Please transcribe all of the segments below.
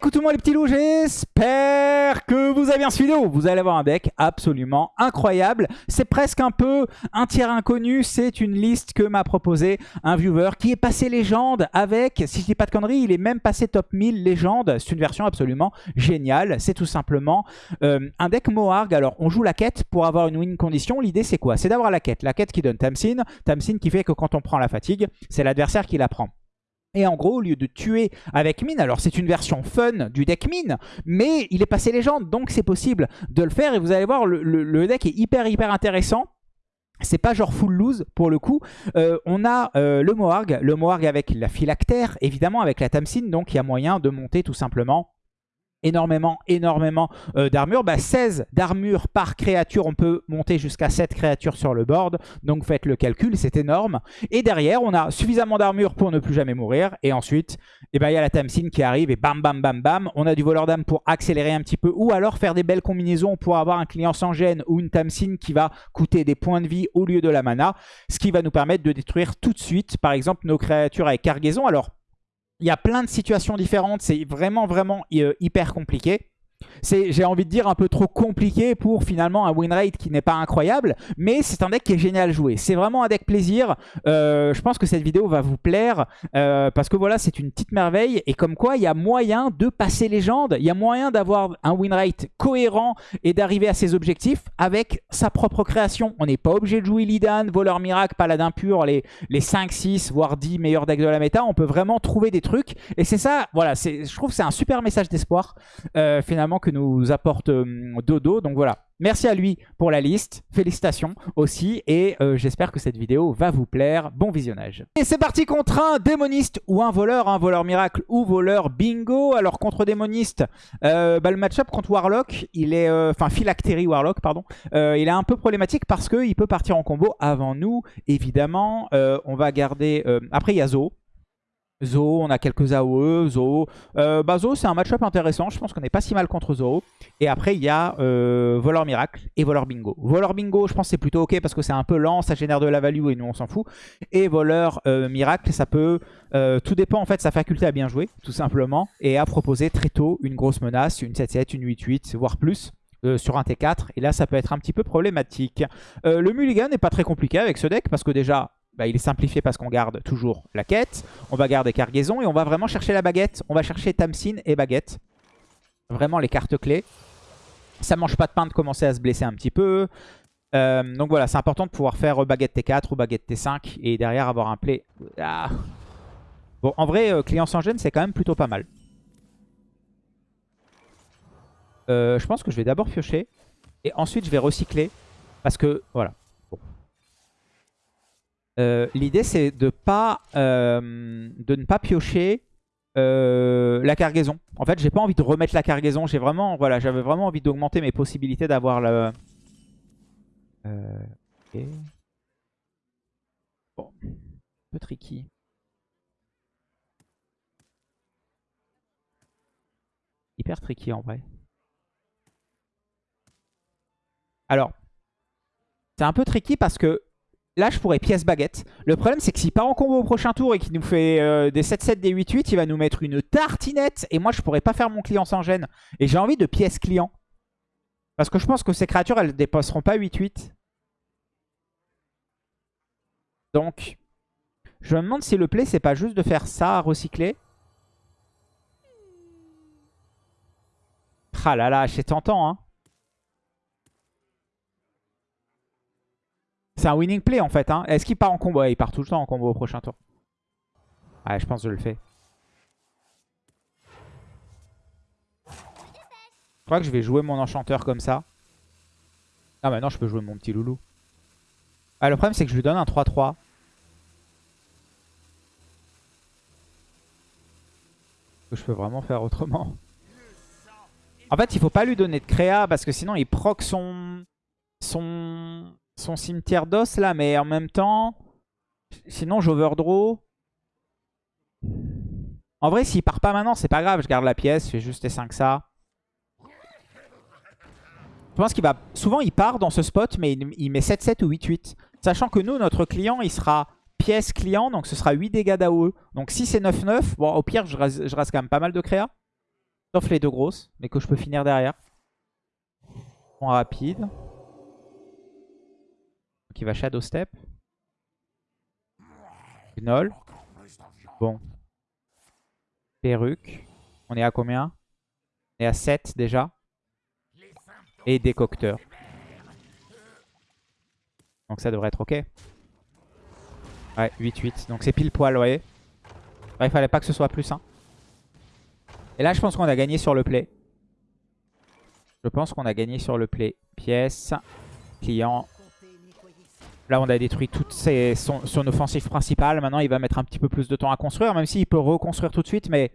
Coucou tout les petits loups, j'espère que vous avez bien suivi. Vous allez avoir un deck absolument incroyable. C'est presque un peu un tiers inconnu. C'est une liste que m'a proposé un viewer qui est passé légende avec, si je dis pas de conneries, il est même passé top 1000 légende. C'est une version absolument géniale. C'est tout simplement euh, un deck Moarg. Alors on joue la quête pour avoir une win condition. L'idée c'est quoi? C'est d'avoir la quête. La quête qui donne Tamsin. Tamsin qui fait que quand on prend la fatigue, c'est l'adversaire qui la prend. Et en gros, au lieu de tuer avec mine, alors c'est une version fun du deck mine, mais il est passé légende, donc c'est possible de le faire. Et vous allez voir, le, deck est hyper hyper intéressant. C'est pas genre full lose pour le coup. Euh, on a euh, le Moarg, le Moarg avec la phylactère, évidemment avec la Tamsin, donc il y a moyen de monter tout simplement énormément, énormément euh, d'armure. 16 bah, d'armure par créature, on peut monter jusqu'à 7 créatures sur le board. Donc faites le calcul, c'est énorme. Et derrière, on a suffisamment d'armure pour ne plus jamais mourir. Et ensuite, eh ben, il y a la Tamsin qui arrive et bam, bam, bam, bam. On a du voleur d'âme pour accélérer un petit peu. Ou alors faire des belles combinaisons pour avoir un client sans gêne ou une Tamsin qui va coûter des points de vie au lieu de la mana. Ce qui va nous permettre de détruire tout de suite, par exemple, nos créatures avec cargaison. Alors, il y a plein de situations différentes. C'est vraiment, vraiment euh, hyper compliqué c'est, j'ai envie de dire, un peu trop compliqué pour finalement un win rate qui n'est pas incroyable. Mais c'est un deck qui est génial à jouer. C'est vraiment un deck plaisir. Euh, je pense que cette vidéo va vous plaire euh, parce que voilà, c'est une petite merveille. Et comme quoi, il y a moyen de passer légende. Il y a moyen d'avoir un win rate cohérent et d'arriver à ses objectifs avec sa propre création. On n'est pas obligé de jouer Lidan, Voleur Miracle, Paladin Pur, les, les 5, 6, voire 10 meilleurs decks de la méta. On peut vraiment trouver des trucs. Et c'est ça, voilà, je trouve que c'est un super message d'espoir euh, finalement que nous apporte euh, Dodo. Donc voilà, merci à lui pour la liste. Félicitations aussi. Et euh, j'espère que cette vidéo va vous plaire. Bon visionnage. Et c'est parti contre un démoniste ou un voleur. Un voleur miracle ou voleur bingo. Alors contre démoniste, euh, bah, le match-up contre Warlock, il est... Enfin, Phylactery Warlock, pardon. il est un peu problématique parce qu'il peut partir en combo avant nous, évidemment. on va garder... après, il y a. Zo, on a quelques AOE, Zo. Euh, bah Zo, c'est un match-up intéressant. Je pense qu'on n'est pas si mal contre Zo. Et après, il y a euh, Voleur Miracle et Voleur Bingo. Voleur Bingo, je pense c'est plutôt ok parce que c'est un peu lent, ça génère de la value et nous, on s'en fout. Et Voleur euh, Miracle, ça peut... tout dépend en fait de sa faculté à bien jouer, tout simplement. Et à proposer très tôt une grosse menace, une 7-7, une 8-8, voire plus. sur un T4 et là ça peut être un petit peu problématique. le mulligan n'est pas très compliqué avec ce deck parce que déjà bah, il est simplifié parce qu'on garde toujours la quête. On va garder cargaison et on va vraiment chercher la baguette. On va chercher Tamsin et baguette. Vraiment les cartes clés. Ça mange pas de pain de commencer à se blesser un petit peu. Euh, donc voilà, c'est important de pouvoir faire baguette T4 ou baguette T5 et derrière avoir un play. Ah. Bon, en vrai, euh, client sans gêne, c'est quand même plutôt pas mal. Euh, je pense que je vais d'abord piocher et ensuite je vais recycler parce que, voilà, euh, l'idée, c'est de, pas, euh, de ne pas piocher euh, la cargaison. En fait, j'ai pas envie de remettre la cargaison. J'ai vraiment, voilà, j'avais vraiment envie d'augmenter mes possibilités d'avoir le. Bon, un peu tricky. Hyper tricky en vrai. Alors, c'est un peu tricky parce que Là, je pourrais pièce baguette. Le problème, c'est que s'il part en combo au prochain tour et qu'il nous fait euh, des 7-7, des 8-8, il va nous mettre une tartinette. Et moi, je pourrais pas faire mon client sans gêne. Et j'ai envie de pièce client. Parce que je pense que ces créatures, elles dépasseront pas 8-8. Donc, je me demande si le play, c'est pas juste de faire ça à recycler. Ah là là, c'est tentant, hein. C'est un winning play en fait. Hein. Est-ce qu'il part en combo? Il part tout le temps en combo au prochain tour. Ouais, je pense que je le fais. Je crois que je vais jouer mon enchanteur comme ça. Ah maintenant je peux jouer mon petit loulou. Ah, le problème c'est que je lui donne un 3-3. Je peux vraiment faire autrement. En fait, il faut pas lui donner de créa parce que sinon il proc son... son son cimetière d'os là, mais en même temps, sinon j'overdraw. En vrai, s'il part pas maintenant, c'est pas grave. Je garde la pièce, je fais juste les 5 ça. Je pense qu'il va... Souvent, il part dans ce spot, mais il, met 7-7 ou 8-8. Sachant que nous, notre client, il sera pièce client, donc ce sera 8 dégâts d'AOE. Donc si c'est 9-9, bon, au pire, je reste, je quand même pas mal de créa. Sauf les deux grosses, mais que je peux finir derrière. En rapide. Donc il va Shadow Step. Gnoll. Bon. Perruque. On est à combien? On est à 7 déjà. Et décocteur. Donc ça devrait être ok. Ouais, 8-8. Donc c'est pile poil, vous voyez. il fallait pas que ce soit plus. Hein. Et là, je pense qu'on a gagné sur le play. Je pense qu'on a gagné sur le play. Pièce, client. Là, on a détruit toute son, offensive principale. Maintenant, il va mettre un petit peu plus de temps à construire, même s'il peut reconstruire tout de suite. Mais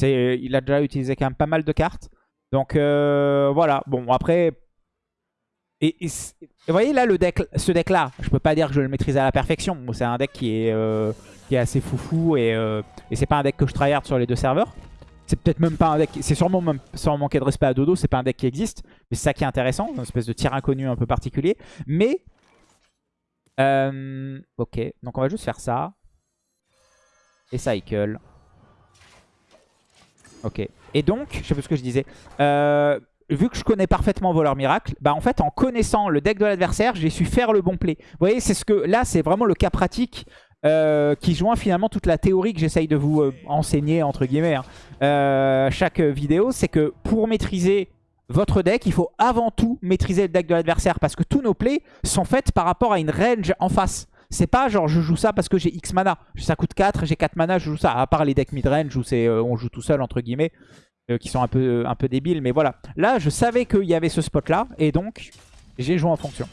il a déjà utilisé quand même pas mal de cartes. Donc, euh, voilà. Bon, après... Et, vous voyez là, ce deck-là, je peux pas dire que je le maîtrise à la perfection. C'est un deck qui est, euh, assez foufou et, euh, et c'est pas un deck que je tryhard sur les deux serveurs. C'est peut-être même pas un deck, c'est sûrement sans manquer de respect à Dodo, c'est pas un deck qui existe. Mais c'est ça qui est intéressant, une espèce de tir inconnu un peu particulier. Mais, euh, ok, donc on va juste faire ça. Et cycle. Ok. Et donc, je sais pas ce que je disais. Euh, vu que je connais parfaitement Voleur Miracle, bah en fait en connaissant le deck de l'adversaire, j'ai su faire le bon play. Vous voyez, c'est ce que là c'est vraiment le cas pratique euh, qui joint finalement toute la théorie que j'essaye de vous enseigner, entre guillemets, hein. chaque vidéo, c'est que pour maîtriser votre deck, il faut avant tout maîtriser le deck de l'adversaire, parce que tous nos plays sont faits par rapport à une range en face. C'est pas genre je joue ça parce que j'ai X mana, ça coûte 4, j'ai 4 mana, je joue ça, à part les decks mid-range où on joue tout seul, entre guillemets, qui sont un peu, un peu débiles, mais voilà. Là, je savais qu'il y avait ce spot-là, et donc j'ai joué en fonction.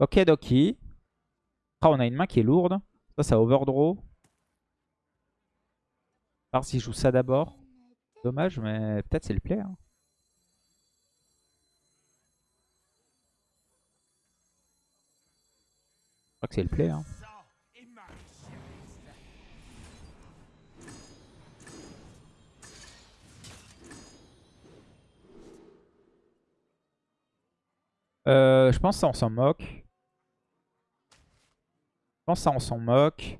Ok, Doki. Ah, on a une main qui est lourde. Ça, ça overdraw. voir si je joue ça d'abord. Dommage, mais peut-être c'est le play. Hein. Je crois que c'est le play. Hein. Euh, je pense que ça on s'en moque. Pense que ça, on s'en moque.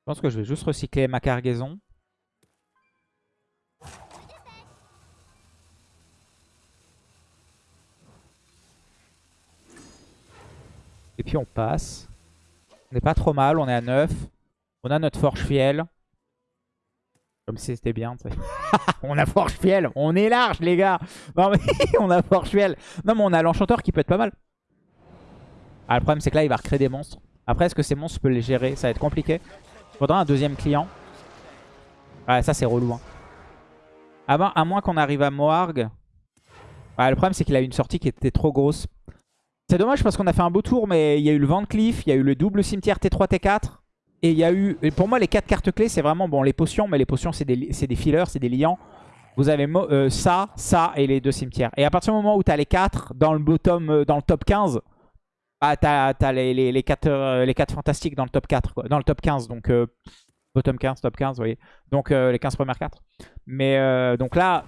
Je pense que je vais juste recycler ma cargaison. Et puis on passe. On n'est pas trop mal, on est à 9. On a notre forge fiel. Comme si c'était bien. on a forge fiel, on est large les gars. Non mais on a forge fiel. Non mais on a l'enchanteur qui peut être pas mal. Ah, le problème, c'est que là, il va recréer des monstres. Après, est-ce que ces monstres, je peux les gérer? Ça va être compliqué. Il faudra un deuxième client. Ouais, ça, c'est relou. Hein. À, moins qu'on arrive à Moarg. Ouais, le problème, c'est qu'il a eu une sortie qui était trop grosse. C'est dommage parce qu'on a fait un beau tour, mais il y a eu le Van il y a eu le double cimetière T3, T4. Et il y a eu... pour moi, les quatre cartes clés, c'est vraiment... Bon, les potions, mais les potions, c'est des, des fillers, c'est des liants. Vous avez euh, ça, ça et les deux cimetières. Et à partir du moment où tu as les quatre dans le, bottom, euh, dans le top 15, ah, t'as les, les, les, 4, euh, les 4 fantastiques dans le top 4, quoi. Dans le top 15, donc euh, bottom 15, top 15, vous voyez. Donc euh, les 15 premières cartes. Mais donc là,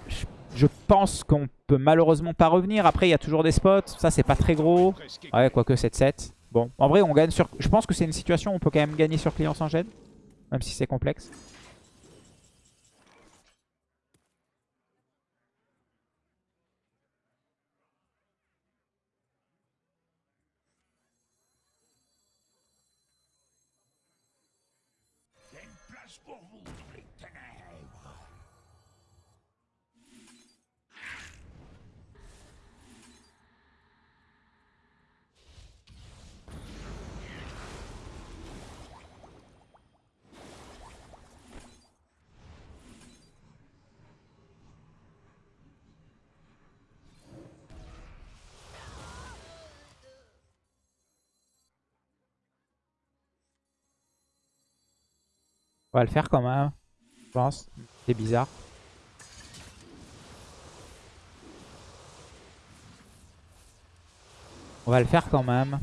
je, pense qu'on peut malheureusement pas revenir. Après, il y a toujours des spots. Ça, c'est pas très gros. Ouais, quoique 7-7. Bon, en vrai, on gagne sur... Je pense que c'est une situation où on peut quand même gagner sur client sans gêne. Même si c'est complexe. On va le faire quand même, je pense. C'est bizarre. On va le faire quand même.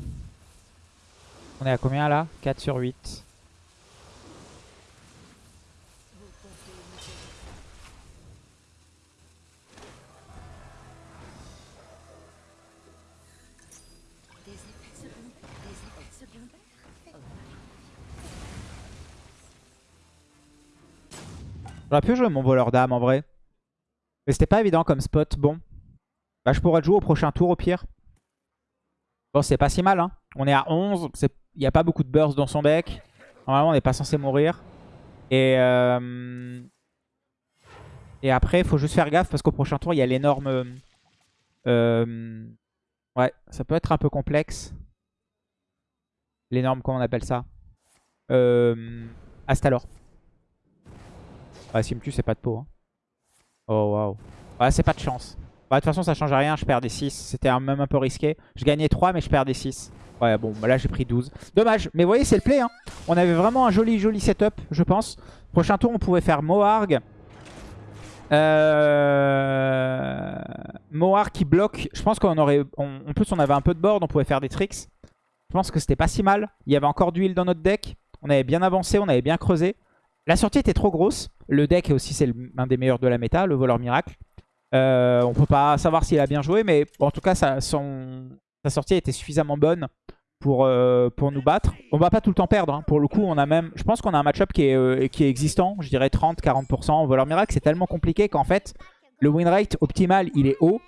On est à combien là? 4 sur 8. J'aurais pu jouer mon voleur d'âme en vrai. Mais c'était pas évident comme spot. Bon. Bah, je pourrais jouer au prochain tour au pire. Bon, c'est pas si mal. Hein. On est à 11. Il n'y a pas beaucoup de burst dans son deck. Normalement, on n'est pas censé mourir. Et, euh, après, il faut juste faire gaffe parce qu'au prochain tour, il y a l'énorme... Euh, ouais, ça peut être un peu complexe. L'énorme, comment on appelle ça? Euh, Astalor. Ouais, s'il me tue, c'est pas de peau. Hein. Oh, waouh. Ouais, c'est pas de chance. Bah, de toute façon, ça change rien. Je perds des 6. C'était même un peu risqué. Je gagnais 3, mais je perds des 6. Ouais, bon, bah là, j'ai pris 12. Dommage. Mais vous voyez, c'est le play. Hein. On avait vraiment un joli, joli setup, je pense. Prochain tour, on pouvait faire Moarg. Euh... Qui bloque. Je pense qu'on aurait... En plus, on avait un peu de board. On pouvait faire des tricks. Je pense que c'était pas si mal. Il y avait encore d'huile dans notre deck. On avait bien avancé. On avait bien creusé. La sortie était trop grosse. Le deck aussi, c'est un des meilleurs de la méta, le voleur miracle. Euh, on peut pas savoir s'il a bien joué, mais en tout cas, sa, son, sa sortie était suffisamment bonne pour, euh, pour nous battre. On va pas tout le temps perdre. Hein. Pour le coup, on a même, je pense qu'on a un match-up qui, est, euh, qui est existant. Je dirais 30-40%. Voleur miracle, c'est tellement compliqué qu'en fait, le win rate optimal, il est haut.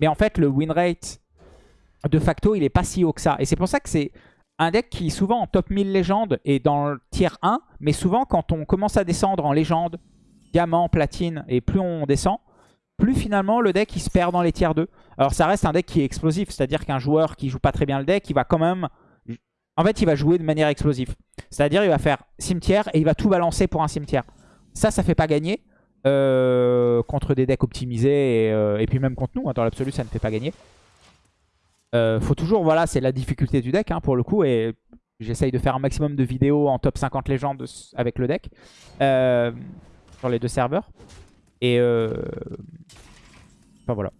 Mais en fait, le win rate de facto, il est pas si haut que ça. Et c'est pour ça que c'est un deck qui souvent en top 1000 légende et dans le tier 1. Mais souvent, quand on commence à descendre en légende, diamant, platine, et plus on descend, plus finalement le deck il se perd dans les tiers 2. Alors ça reste un deck qui est explosif, c'est-à-dire qu'un joueur qui joue pas très bien le deck, il va quand même... En fait, il va jouer de manière explosive. C'est-à-dire il va faire cimetière et il va tout balancer pour un cimetière. Ça, ça fait pas gagner euh, contre des decks optimisés et, euh, puis même contre nous. Hein, dans l'absolu, ça ne fait pas gagner. Euh, faut toujours, voilà, c'est la difficulté du deck hein, pour le coup et j'essaye de faire un maximum de vidéos en top 50 légendes avec le deck sur les deux serveurs. Et euh... enfin voilà.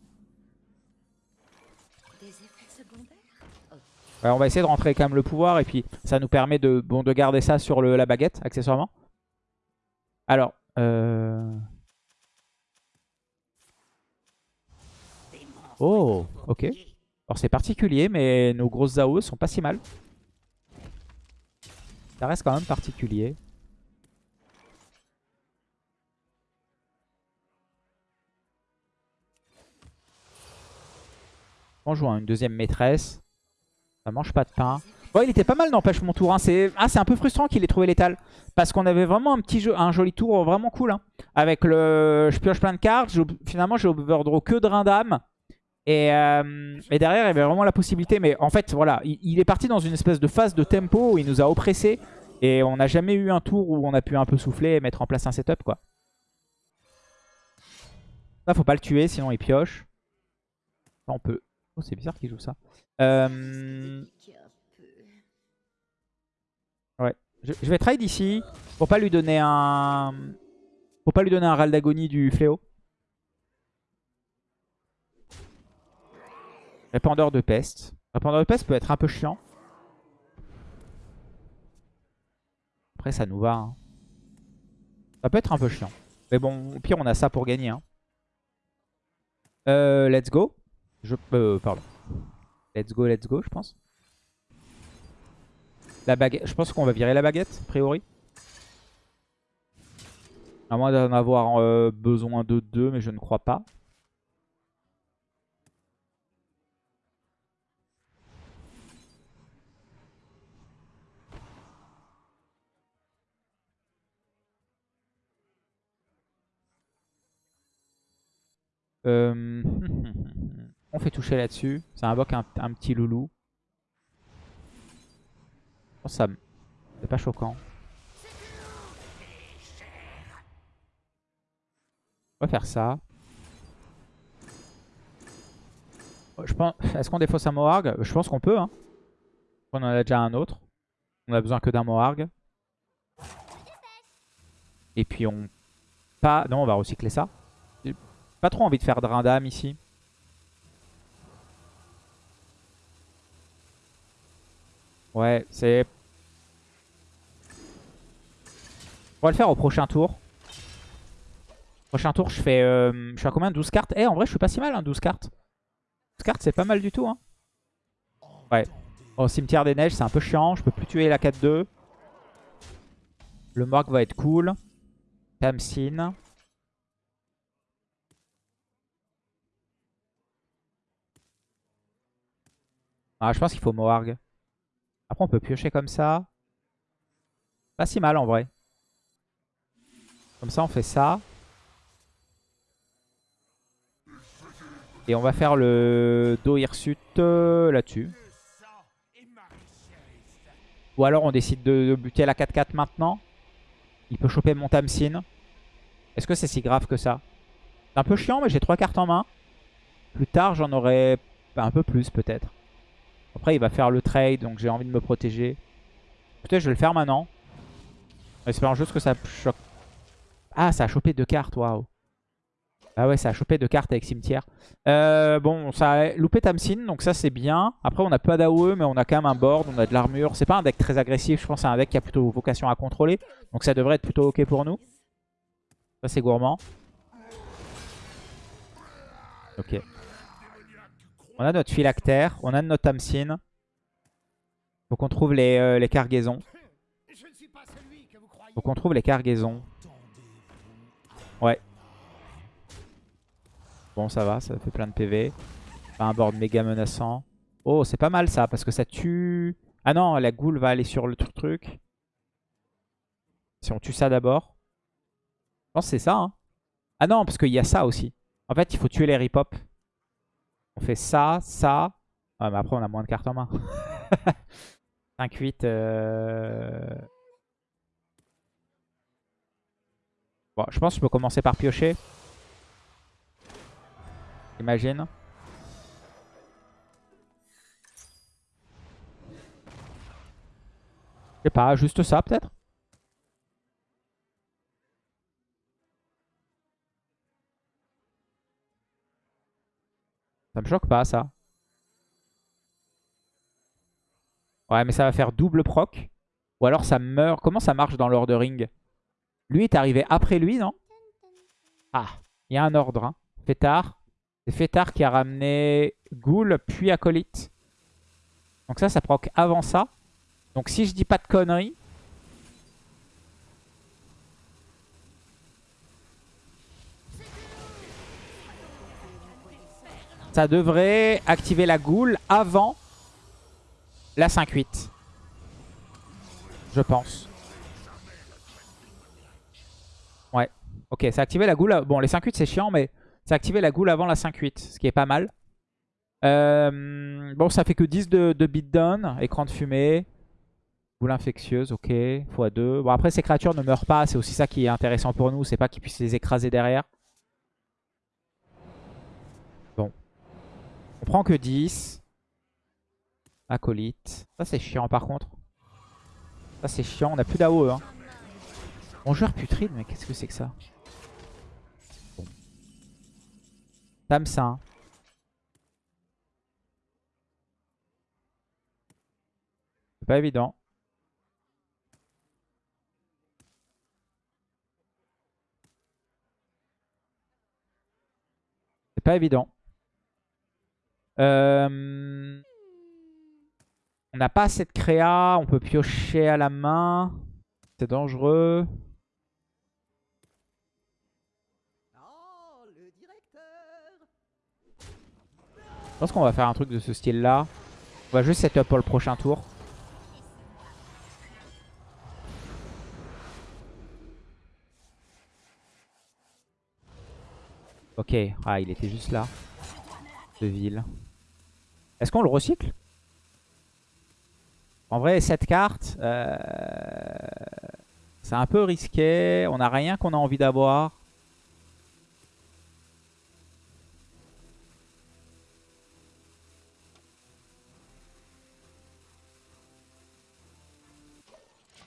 on va essayer de rentrer quand même le pouvoir et puis ça nous permet de, bon, de garder ça sur le, la baguette accessoirement. Alors, euh... Oh, ok. Alors c'est particulier, mais nos grosses Zao sont pas si mal. Ça reste quand même particulier. On joue une deuxième maîtresse. Ça mange pas de pain. Bon, il était pas mal, n'empêche mon tour. Hein. C'est ah, un peu frustrant qu'il ait trouvé l'étal. Parce qu'on avait vraiment un petit jeu, un joli tour vraiment cool. Hein. Avec le... Je pioche plein de cartes. Finalement, j'ai overdraw que de d'âme. Et, euh, derrière, il y avait vraiment la possibilité. Mais en fait, voilà, il, est parti dans une espèce de phase de tempo où il nous a oppressé. Et on n'a jamais eu un tour où on a pu un peu souffler et mettre en place un setup, quoi. Ça, faut pas le tuer, sinon il pioche. on peut Oh, c'est bizarre qu'il joue ça. Euh, ouais. Je, vais trade ici pour pas lui donner un... Pour pas lui donner un râle d'agonie du fléau. Répandeur de peste. Répandeur de peste peut être un peu chiant. Après ça nous va. Hein. Ça peut être un peu chiant. Mais bon, au pire on a ça pour gagner. Hein. Euh, let's go. Je, euh, pardon. Let's go, let's go, je pense. La baguette. Je pense qu'on va virer la baguette, a priori. À moins d'en avoir euh, besoin de deux, mais je ne crois pas. Euh... On fait toucher là-dessus. Ça invoque un, petit loulou. Oh, ça... C'est pas choquant. On va faire ça. Je pense... Est-ce qu'on défausse un Moarg Je pense qu'on peut. Hein. On en a déjà un autre. On a besoin que d'un Moarg. Et puis on... Pas... Non, on va recycler ça. Pas trop envie de faire Drain d'âme ici. Ouais, c'est... On va le faire au prochain tour. Prochain tour, je fais... Euh, je fais à combien? 12 cartes? Eh, en vrai, je suis pas si mal, hein, 12 cartes. 12 cartes, c'est pas mal du tout. Hein. Ouais. Au cimetière des neiges, c'est un peu chiant. Je peux plus tuer la 4-2. Le mark va être cool. Tamsin. Ah, je pense qu'il faut Moarg. Après, on peut piocher comme ça. Pas si mal en vrai. Comme ça, on fait ça. Et on va faire le Do Hirsute euh, là-dessus. Ou alors on décide de, buter la 4-4 maintenant. Il peut choper mon Tamsin. Est-ce que c'est si grave que ça? C'est un peu chiant, mais j'ai 3 cartes en main. Plus tard, j'en aurai un peu plus peut-être. Après, il va faire le trade, donc j'ai envie de me protéger. Peut-être je vais le faire maintenant. Espérons juste que ça choque. Ah, ça a chopé deux cartes, waouh. Ah ouais, ça a chopé deux cartes avec cimetière. Euh, bon, ça a loupé Tamsin, donc ça c'est bien. Après, on n'a pas d'AOE, mais on a quand même un board, on a de l'armure. C'est pas un deck très agressif, je pense c'est un deck qui a plutôt vocation à contrôler. Donc ça devrait être plutôt ok pour nous. Ça c'est gourmand. Ok. On a notre phylactère, on a notre Tamsin. Faut qu'on trouve les, euh, cargaisons. Faut qu'on trouve les cargaisons. Ouais. Bon, ça va, ça fait plein de PV. un board méga menaçant. Oh, c'est pas mal ça, parce que ça tue... Ah non, la goule va aller sur le truc. Si on tue ça d'abord. Je pense que c'est ça. Hein. Ah non, parce qu'il y a ça aussi. En fait, il faut tuer les ripop. On fait ça, ça. Ah, mais après, on a moins de cartes en main. 5-8. Euh... Bon, je pense que je peux commencer par piocher. Imagine. Je sais pas, juste ça peut-être? Ça me choque pas ça. Ouais mais ça va faire double proc. Ou alors ça meurt. Comment ça marche dans l'ordering Lui est arrivé après lui non? Ah, il y a un ordre. Hein. Fétard. C'est Fétard qui a ramené Ghoul puis Acolyte. Donc ça, ça proc avant ça. Donc si je dis pas de conneries... Ça devrait activer la Ghoul avant la 5-8. Je pense. Ouais. Ok, ça a activé la Ghoul. Bon, les 5-8 c'est chiant, mais... C'est activé la goule avant la 5-8, ce qui est pas mal. Euh, bon, ça fait que 10 de, beatdown, écran de fumée. Goule infectieuse, ok, x2. Bon, après, ces créatures ne meurent pas, c'est aussi ça qui est intéressant pour nous, c'est pas qu'ils puissent les écraser derrière. Bon. On prend que 10. Acolyte. Ça, c'est chiant par contre. Ça, c'est chiant, on a plus d'AOE. Hein. Bon, joueur putride, mais qu'est-ce que c'est que ça? Tamsin. C'est pas évident. C'est pas évident. Euh, on n'a pas assez de créa. On peut piocher à la main. C'est dangereux. Je pense qu'on va faire un truc de ce style-là. On va juste setup pour le prochain tour. Ok, ah il était juste là. De ville. Est-ce qu'on le recycle? En vrai, cette carte, euh, c'est un peu risqué. On n'a rien qu'on a envie d'avoir.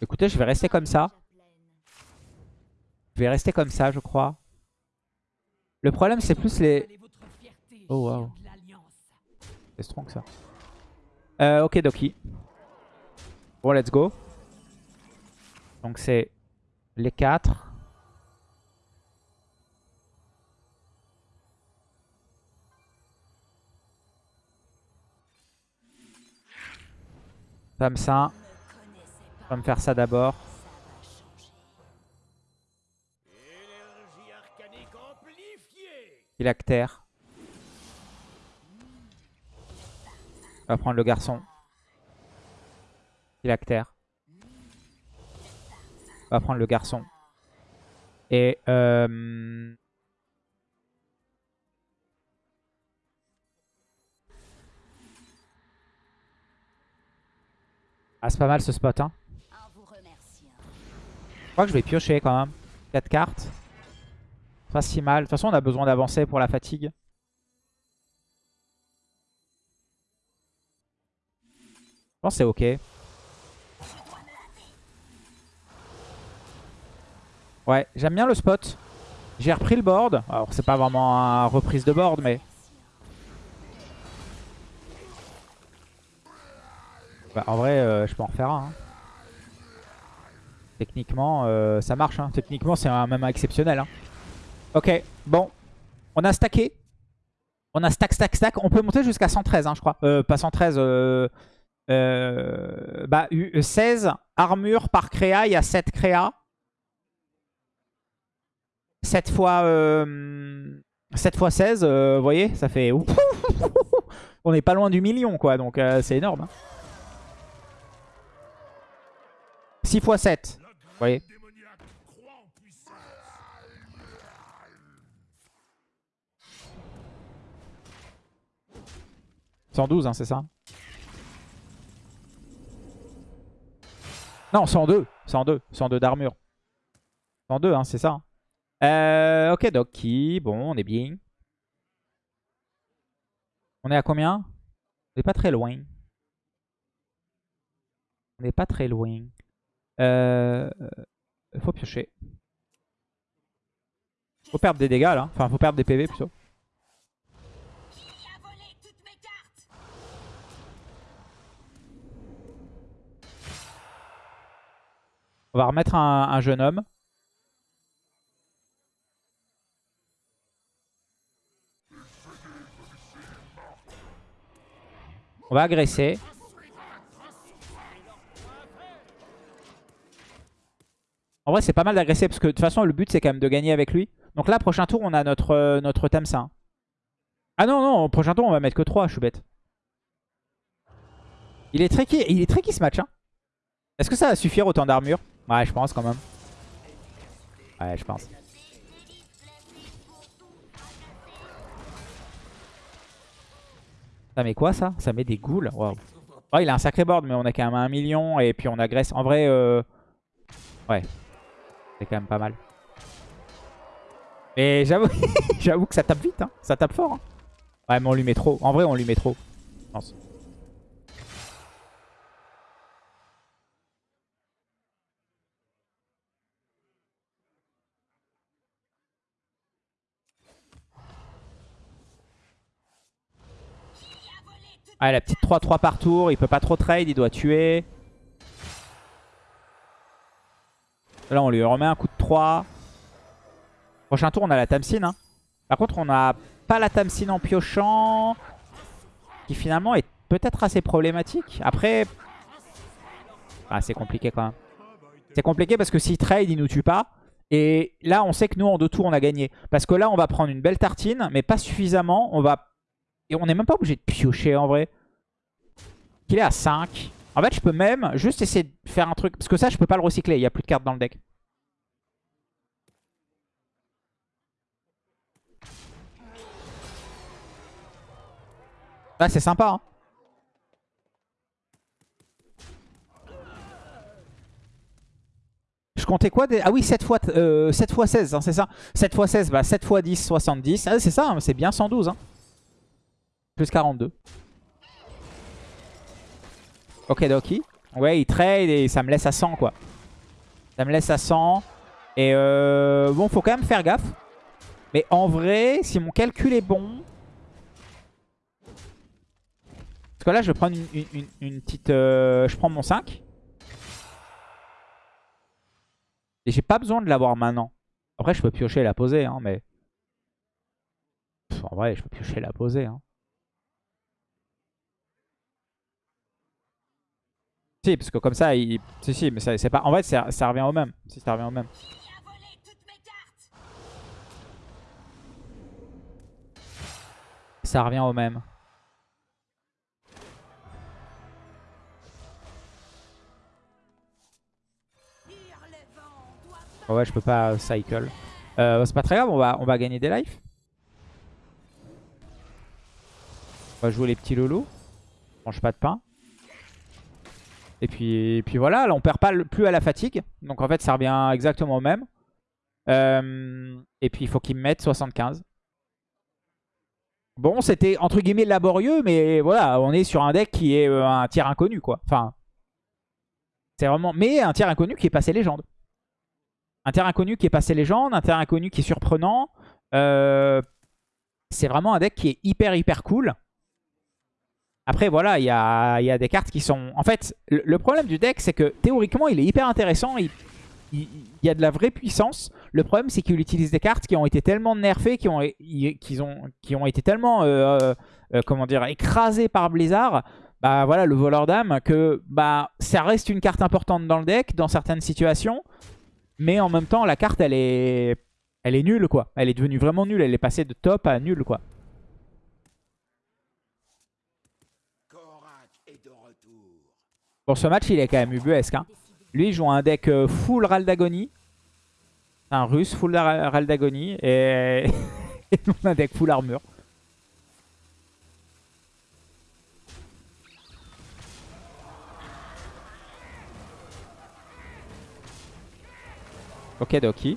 Écoutez, je vais rester comme ça. Je vais rester comme ça, je crois. Le problème, c'est plus les... Oh, wow. C'est strong ça. Euh, ok Doki. Bon, let's go. Donc c'est les quatre. Femme ça. On va me faire ça d'abord. Il actère. On va prendre le garçon. Phylactère. On va prendre le garçon. Et... Euh... Ah, c'est pas mal ce spot, hein. Je crois que je vais piocher quand même. 4 cartes. Pas si mal. De toute façon, on a besoin d'avancer pour la fatigue. Je pense que c'est ok. Ouais, j'aime bien le spot. J'ai repris le board. Alors, c'est pas vraiment une reprise de board, mais... Bah, en vrai, euh, je peux en refaire un. Hein. Techniquement, euh, ça marche. Hein. Techniquement, c'est un même exceptionnel. Hein. Ok, bon. On a stacké. On a stack, stack, stack. On peut monter jusqu'à 113, je crois. Euh, pas 113. Euh, bah, 16 armure par créa. Il y a 7 créa. 7 fois, 7 fois 16, vous voyez, ça fait... On n'est pas loin du million, quoi. Donc, c'est énorme. 6 x 7. Vous voyez 112, hein, c'est ça Non, 102. 102. 102 d'armure. 102, hein, c'est ça. Euh, ok, Doki. Bon, on est bien. On est à combien? On n'est pas très loin. On n'est pas très loin. Euh, faut piocher. Faut perdre des dégâts là. Enfin, faut perdre des PV plutôt. On va remettre un, jeune homme. On va agresser. En vrai, c'est pas mal d'agresser parce que de toute façon, le but, c'est quand même de gagner avec lui. Donc là, prochain tour, on a notre, euh, notre. Ah non, non, prochain tour, on va mettre que 3, je suis bête. Il est tricky, il est tricky ce match. Hein. Est-ce que ça va suffire autant d'armure? Ouais, je pense quand même. Ouais, je pense. Ça met quoi ça? Ça met des ghouls. Oh, il a un sacré board, mais on a quand même un million et puis on agresse. En vrai, euh... ouais. C'est quand même pas mal. Mais j'avoue que ça tape vite, hein. ça tape fort. Hein. Ouais, mais on lui met trop. En vrai, on lui met trop. Je pense. Ah, la petite 3-3 par tour. Il peut pas trop trade. Il doit tuer. Là, on lui remet un coup de 3. Prochain tour, on a la Tamsin. Hein. Par contre, on n'a pas la Tamsin en piochant. Qui finalement est peut-être assez problématique. Après... Ah, c'est compliqué quand même. C'est compliqué parce que s'il trade, il nous tue pas. Et là, on sait que nous, en deux tours, on a gagné. Parce que là, on va prendre une belle tartine, mais pas suffisamment. On va... Et on n'est même pas obligé de piocher, en vrai. Qu'il est à 5. En fait, je peux même juste essayer de faire un truc. Parce que ça, je peux pas le recycler. Il n'y a plus de cartes dans le deck. Là, c'est sympa. Hein. Je comptais quoi Ah oui, 7 fois, 7 euh, 16, hein, c'est ça 7 fois 16, bah 7 fois 10, 70. Ah, c'est ça, hein, c'est bien 112. Hein. Plus 42. Ok, Doki. Ouais, il trade et ça me laisse à 100, quoi. Ça me laisse à 100. Et euh, bon, faut quand même faire gaffe. Mais en vrai, si mon calcul est bon... Parce que là, je vais prendre une, petite... Euh, je prends mon 5. Et j'ai pas besoin de l'avoir maintenant. Après, je peux piocher et la poser, hein, mais... en vrai, je peux piocher et la poser, hein. Si, parce que comme ça, il... Si, si, mais c'est pas... En fait, ça, revient au même. Si, ça revient au même. Ça revient au même. ouais, je peux pas cycle. Euh, c'est pas très grave, on va, on va gagner des lives. On va jouer les petits lolos. Mange pas de pain. Et puis, voilà, là on perd pas plus à la fatigue. Donc en fait ça revient exactement au même. Euh, et puis il faut qu'il me mette 75. Bon, c'était entre guillemets laborieux, mais voilà, on est sur un deck qui est euh, un tiers inconnu, quoi. Enfin, c'est vraiment... Mais un tiers inconnu qui est passé légende. Un tiers inconnu qui est passé légende, un tiers inconnu qui est surprenant. Euh, c'est vraiment un deck qui est hyper, hyper cool. Après, voilà, il y a, des cartes qui sont... En fait, le, problème du deck, c'est que théoriquement, il est hyper intéressant. Il, y a de la vraie puissance. Le problème, c'est qu'il utilise des cartes qui ont été tellement nerfées, qui ont, été tellement, euh, euh, euh, comment écrasées par Blizzard. Bah voilà, le voleur d'âme, que bah ça reste une carte importante dans le deck, dans certaines situations. Mais en même temps, la carte, elle est, elle est nulle, quoi. Elle est devenue vraiment nulle. Elle est passée de top à nulle, quoi. Pour ce match, il est quand même ubuesque. Hein. Lui, il joue un deck euh, full Raldagony. Un russe full Raldagony. Et, et un deck full armure. Ok, Doki.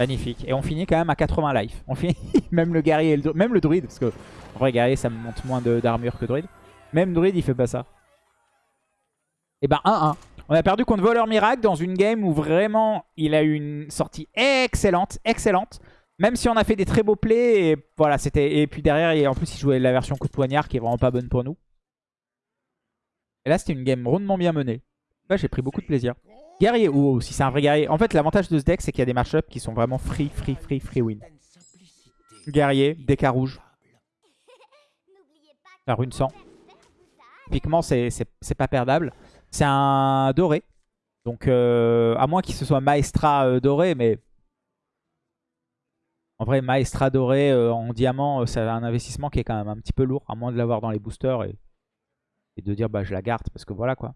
Magnifique. Et on finit quand même à 80 life. On finit même le guerrier, le, même le druide, parce que en vrai guerrier ça me monte moins d'armure que druide. Même druide il fait pas ça. Et ben 1-1. On a perdu contre Voleur Miracle dans une game où vraiment il a eu une sortie excellente, excellente. Même si on a fait des très beaux plays, et voilà, c'était. Et puis derrière, en plus il jouait la version coup de poignard qui est vraiment pas bonne pour nous. Et là c'était une game rondement bien menée. Là j'ai pris beaucoup de plaisir. Guerrier, ou si c'est un vrai guerrier. En fait, l'avantage de ce deck, c'est qu'il y a des match qui sont vraiment free, free, free, free win. Guerrier, DK rouge. La rune 100. Typiquement, c'est pas perdable. C'est un doré. Donc, euh, à moins qu'il se soit Maestra euh, doré, mais... En vrai, Maestra doré euh, en diamant, c'est un investissement qui est quand même un petit peu lourd. À moins de l'avoir dans les boosters et, et de dire, bah je la garde, parce que voilà quoi.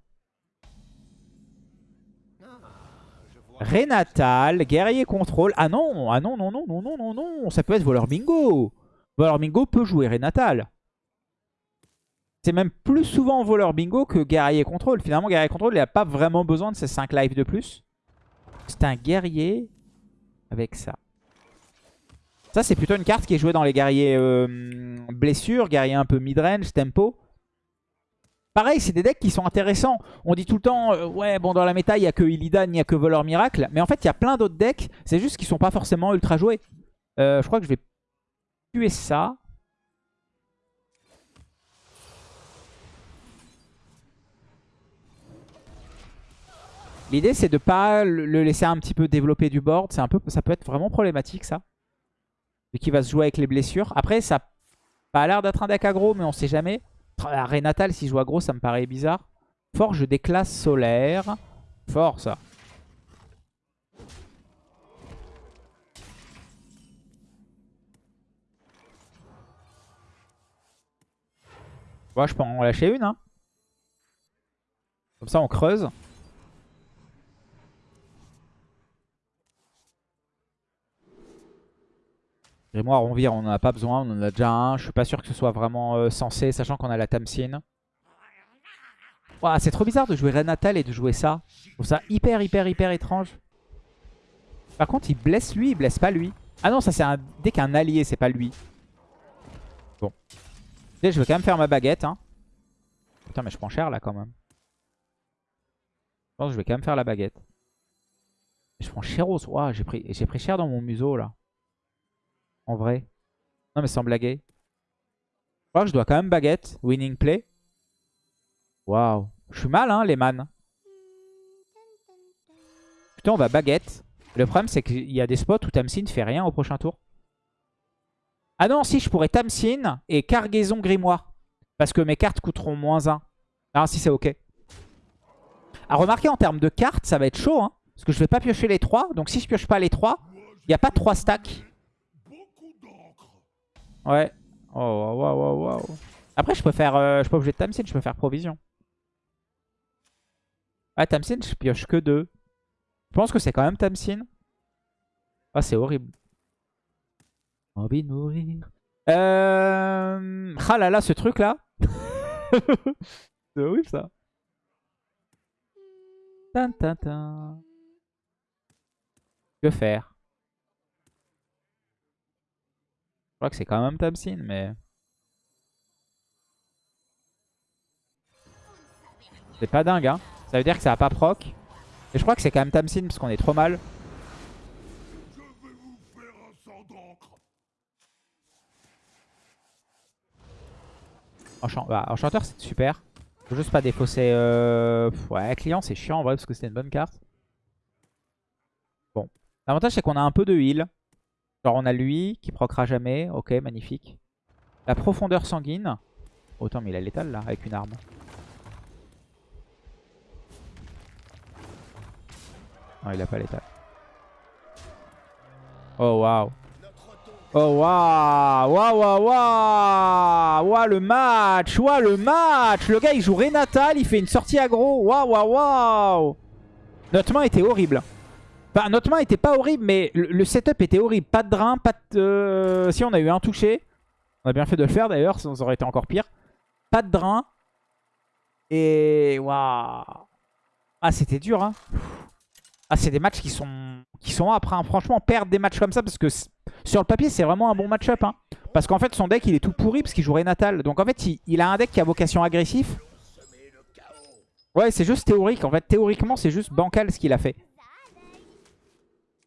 Renatal, guerrier contrôle. Ah non, ah non, non, non, non, non, non, non. Ça peut être voleur bingo. Voleur bingo peut jouer Renatal. C'est même plus souvent voleur bingo que guerrier contrôle. Finalement, guerrier contrôle, il n'a pas vraiment besoin de ces 5 lives de plus. C'est un guerrier avec ça. Ça, c'est plutôt une carte qui est jouée dans les guerriers euh, blessures, guerrier un peu midrange, tempo. Pareil, c'est des decks qui sont intéressants. On dit tout le temps, euh, ouais, bon, dans la méta, il n'y a que Illidan, il n'y a que Voleur Miracle. Mais en fait, il y a plein d'autres decks. C'est juste qu'ils sont pas forcément ultra joués. Euh, je crois que je vais tuer ça. L'idée, c'est de pas le laisser un petit peu développer du board. Un peu, ça peut être vraiment problématique, ça. Et qui va se jouer avec les blessures. Après, ça n'a pas l'air d'être un deck aggro, mais on sait jamais. Renatal, si je joue gros, ça me paraît bizarre. Forge des classes solaires. Fort, ça. Ouais, je peux en lâcher une. Hein. Comme ça, on creuse. Grimoire, on vire, on n'en a pas besoin, on en a déjà un. Je suis pas sûr que ce soit vraiment euh, censé, sachant qu'on a la Tamsin. c'est trop bizarre de jouer Renatal et de jouer ça. Je trouve ça hyper, hyper, hyper étrange. Par contre, il blesse lui, il blesse pas lui. Ah non, ça c'est un... dès qu'un allié, c'est pas lui. Bon. je vais quand même faire ma baguette. Hein. Putain, mais je prends cher là quand même. Je pense que je vais quand même faire la baguette. Je prends cher au j'ai pris... pris cher dans mon museau là. En vrai. Non, mais sans blaguer. Je crois que je dois quand même baguette. Winning play. Waouh. Je suis mal, hein, les man. Putain, on va baguette. Le problème, c'est qu'il y a des spots où Tamsin fait rien au prochain tour. Ah non, si, je pourrais Tamsin et cargaison grimoire. Parce que mes cartes coûteront moins 1. Ah si, c'est ok. À remarquer en termes de cartes, ça va être chaud. Hein, parce que je vais pas piocher les 3. Donc si je pioche pas les 3, il n'y a pas 3 stacks. Ouais. Oh, waouh, waouh, waouh. Après, je peux faire. Euh, je suis pas obligé de Tamsin, je peux faire provision. Ah, Tamsin, je pioche que 2. Je pense que c'est quand même Tamsin. Ah, c'est horrible. Envie de mourir. Euh... Ah ce truc là. c'est horrible ça. Que faire Je crois que c'est quand même Tamsin, mais... C'est pas dingue, hein. Ça veut dire que ça va pas proc. Et je crois que c'est quand même Tamsin parce qu'on est trop mal. Bah, enchanteur, c'est super. Faut juste pas défausser... Euh... Ouais, client, c'est chiant en vrai parce que c'était une bonne carte. Bon. L'avantage, c'est qu'on a un peu de heal. Genre, on a lui qui procra jamais. Ok, magnifique. La profondeur sanguine. Autant, mais il a l'étal là, avec une arme. Non, il a pas l'étal. Oh, waouh. Oh waouh Waouh waouh waouh Waouh le match Waouh le match Le gars il joue Renatal, il fait une sortie aggro. Waouh waouh waouh Notre main était horrible. Enfin notre main était pas horrible mais le, setup était horrible. Pas de drain, pas de... Euh, si on a eu un touché. On a bien fait de le faire d'ailleurs, ça aurait été encore pire. Pas de drain. Et waouh Ah c'était dur hein ah, c'est des matchs qui sont, qui sont après. Hein. Franchement, perdre des matchs comme ça, parce que sur le papier, c'est vraiment un bon match-up. Hein. Parce qu'en fait, son deck, il est tout pourri, parce qu'il joue Natal. Donc en fait, il, a un deck qui a vocation agressif. Ouais, c'est juste théorique. En fait, théoriquement, c'est juste bancal ce qu'il a fait.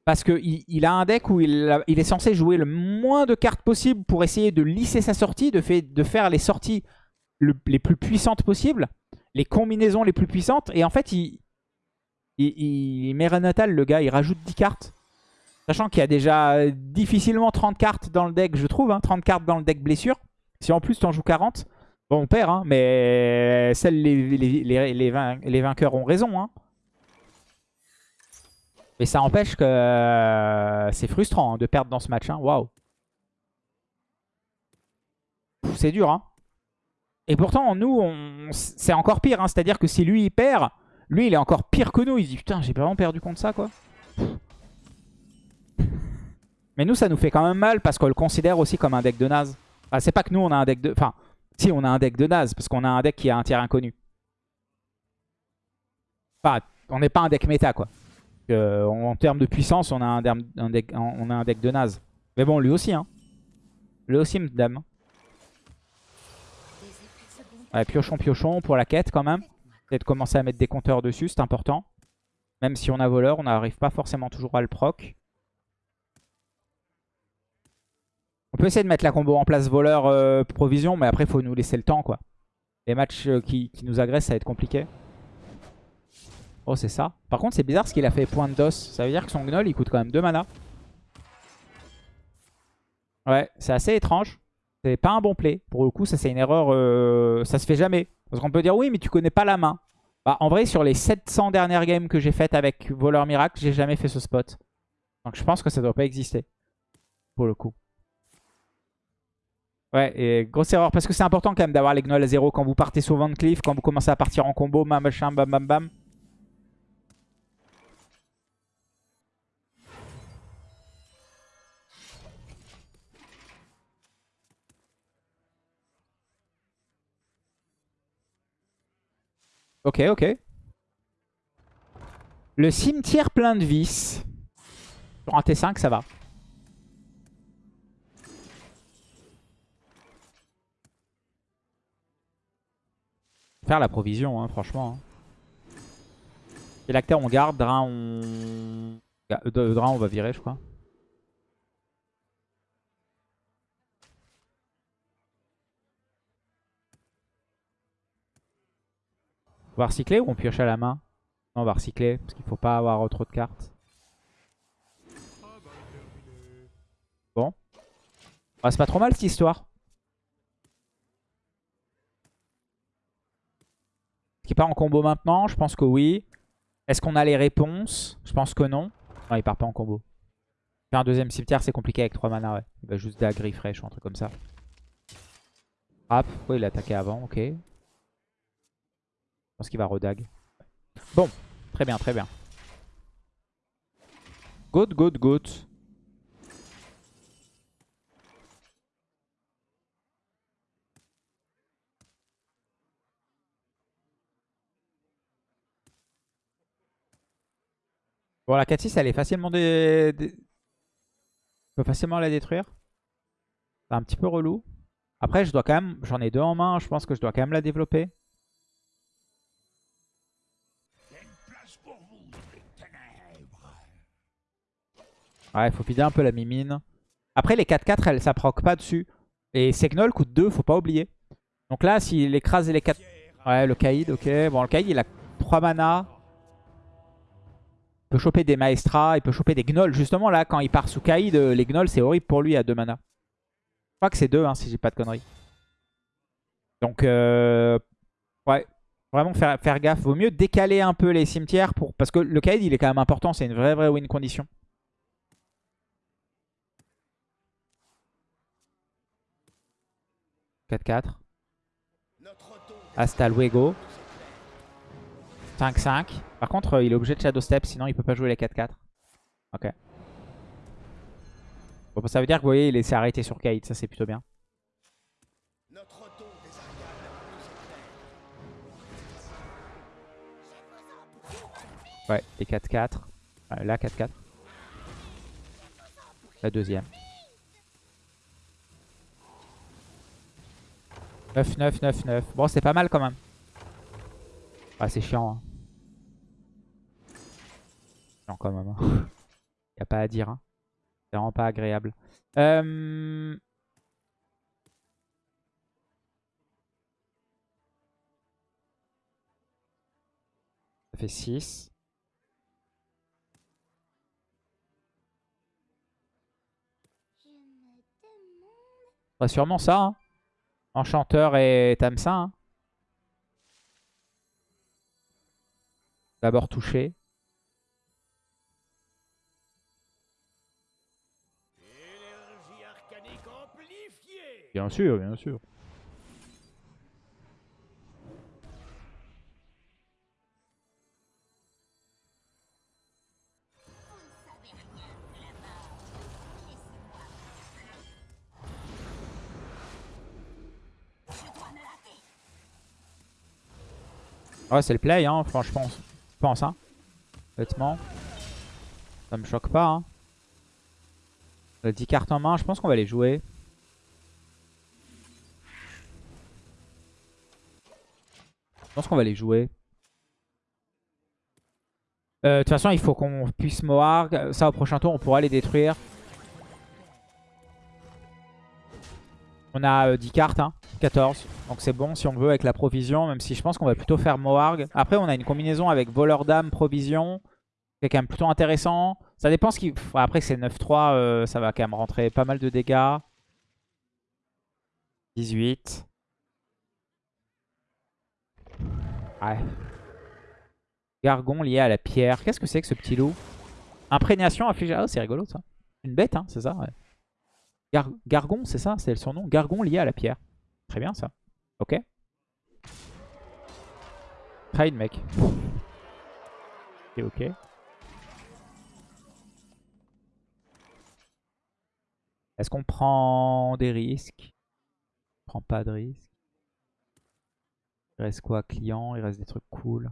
Parce qu'il il a un deck où il, est censé jouer le moins de cartes possible pour essayer de lisser sa sortie, de, faire les sorties les plus puissantes possibles, les combinaisons les plus puissantes. Et en fait, il, il, met Renatal, le gars, il rajoute 10 cartes. Sachant qu'il y a déjà difficilement 30 cartes dans le deck, je trouve. 30 hein. cartes dans le deck blessure. Si en plus tu en joues 40, bon, on perd. Hein, mais les, vainqueurs ont raison. Hein. Mais ça empêche que euh, c'est frustrant de perdre dans ce match. Waouh. C'est dur. Et pourtant, nous, c'est encore pire. C'est-à-dire que si lui, il perd... Lui, il est encore pire que nous. Il dit, putain, j'ai vraiment perdu contre ça, quoi. Mais nous, ça nous fait quand même mal parce qu'on le considère aussi comme un deck de naze. Enfin, c'est pas que nous, on a un deck de... Enfin, si, on a un deck de naze parce qu'on a un deck qui a un tiers inconnu. Enfin, on n'est pas un deck méta, quoi. En, termes de puissance, on a un, deck, de naze. Mais bon, lui aussi, hein. Lui aussi, madame. Ouais, piochon, piochon pour la quête, quand même. Peut-être commencer à mettre des compteurs dessus, c'est important. Même si on a voleur, on n'arrive pas forcément toujours à le proc. On peut essayer de mettre la combo en place voleur euh, provision, mais après il faut nous laisser le temps quoi. Les matchs euh, qui, nous agressent, ça va être compliqué. Oh c'est ça. Par contre c'est bizarre ce qu'il a fait point d'os. Ça veut dire que son gnoll il coûte quand même 2 mana. Ouais, c'est assez étrange. C'est pas un bon play. Pour le coup, ça c'est une erreur. Euh, ça se fait jamais. Parce qu'on peut dire oui, mais tu connais pas la main. Bah, en vrai, sur les 700 dernières games que j'ai faites avec Voleur Miracle, j'ai jamais fait ce spot. Donc je pense que ça doit pas exister. Pour le coup. Ouais, et grosse erreur. Parce que c'est important quand même d'avoir les gnolls à 0 quand vous partez sur Van quand vous commencez à partir en combo, machin, bam bam bam. Ok, ok. Le cimetière plein de vis. Sur un T5, ça va. Faire la provision, hein, franchement. Et hein. on garde. Drain, on... Euh, Drain, on va virer, je crois. On va recycler ou on pioche à la main? Non, on va recycler parce qu'il faut pas avoir trop de cartes. Bon. Ah, c'est pas trop mal cette histoire. Est-ce qu'il part en combo maintenant? Je pense que oui. Est-ce qu'on a les réponses? Je pense que non. Non, il part pas en combo. Faire un deuxième cimetière, c'est compliqué avec 3 mana, ouais. Il va juste dagger fraîche ou un truc comme ça. Hop, ouais, il a attaqué avant, ok. Je pense qu'il va redag. Bon, très bien, très bien. Good, good, good. Bon, la 4-6, elle est facilement... Dé... dé- On facilement la détruire. C'est un petit peu relou. Après, je dois quand même... J'en ai deux en main. Je pense que je dois quand même la développer. Ouais, faut vider un peu la mimine. Après, les 4-4, elle, ça proc pas dessus. Et Segnol coûte 2, faut pas oublier. Donc là, s'il écrase les 4... Ouais, le Kaïd, ok. Bon, le Kaïd, il a 3 mana. Il peut choper des Maestras, il peut choper des Gnolls. Justement, là, quand il part sous Kaïd, euh, les Gnolls, c'est horrible pour lui à 2 mana. Je crois que c'est 2, hein, si j'ai pas de conneries. Donc, euh, ouais, vraiment faire, faire gaffe. Vaut mieux décaler un peu les cimetières pour parce que le Kaïd, il est quand même important. C'est une vraie, vraie win condition. « 4-4. Hasta luego. 5-5. Par contre, euh, il est obligé de Shadow Step, sinon il peut pas jouer les 4-4. Ok. Bon, ça veut dire que vous voyez, il s'est arrêté sur Kaïd, ça c'est plutôt bien. Ouais, les 4-4. Euh, là, 4-4. La deuxième. 9, 9, 9, 9. Bon, c'est pas mal quand même. Ah, c'est chiant. Hein. Chiant quand même. Hein. y a pas à dire. Hein. C'est vraiment pas agréable. Euh... Ça fait 6. Ouais, sûrement ça. Hein. Enchanteur et Tamsin. Hein. D'abord touché. Bien sûr, bien sûr. Ouais, c'est le play, hein, franchement, je pense, hein. Honnêtement. Ça me choque pas, hein. On a 10 cartes en main, je pense qu'on va les jouer. Je pense qu'on va les jouer. Euh, De toute façon, il faut qu'on puisse Moarg. Ça, au prochain tour, on pourra les détruire. On a 10 cartes, hein. 14. Donc c'est bon si on veut avec la provision, même si je pense qu'on va plutôt faire Moarg. Après, on a une combinaison avec voleur d'âme, provision. C'est quand même plutôt intéressant. Ça dépend ce qui... Après, c'est 9-3, euh, ça va quand même rentrer pas mal de dégâts. 18. Ouais. Gargon lié à la pierre. Qu'est-ce que c'est que ce petit loup? Imprégnation affligée. Ah, c'est rigolo ça. Une bête, hein, c'est ça ouais. Gar Gargon, c'est ça C'est son nom Gargon lié à la pierre. Très bien ça. Ok. Trade mec. Ok, ok. Est-ce qu'on prend des risques? On prend pas de risques? Il reste quoi? Client, il reste des trucs cool?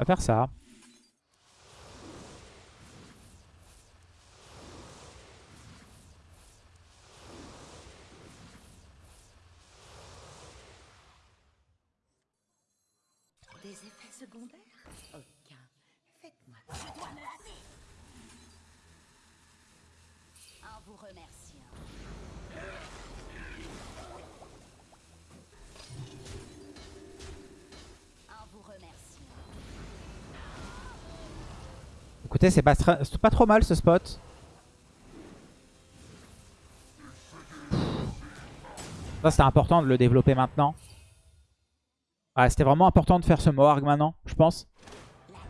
On va faire ça. Des effets secondaires Aucun. Faites-moi. Je dois me lasser. vous remerciant. En vous remerciant. C'est pas, trop mal ce spot. Ça, c'était important de le développer maintenant. C'était vraiment important de faire ce Moarg maintenant, je pense.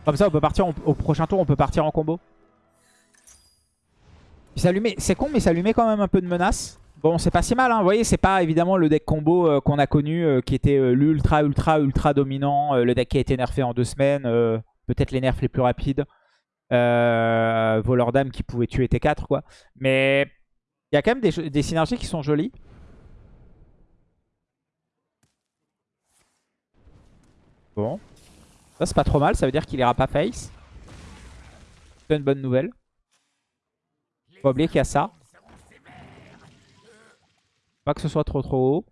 Comme ça, on peut partir au prochain tour, on peut partir en combo. C'est con, mais il s'allumait quand même un peu de menace. Bon, c'est pas si mal, hein. vous voyez, c'est pas évidemment le deck combo euh, qu'on a connu, euh, qui était euh, l'ultra, ultra, ultra dominant, euh, le deck qui a été nerfé en deux semaines, peut-être les nerfs les plus rapides. Euh, voleur d'âme qui pouvait tuer T4 quoi. Mais il y a quand même des, synergies qui sont jolies. Bon. Ça c'est pas trop mal, ça veut dire qu'il ira pas face. C'est une bonne nouvelle. Faut pas oublier qu'il y a ça. Pas que ce soit trop trop haut.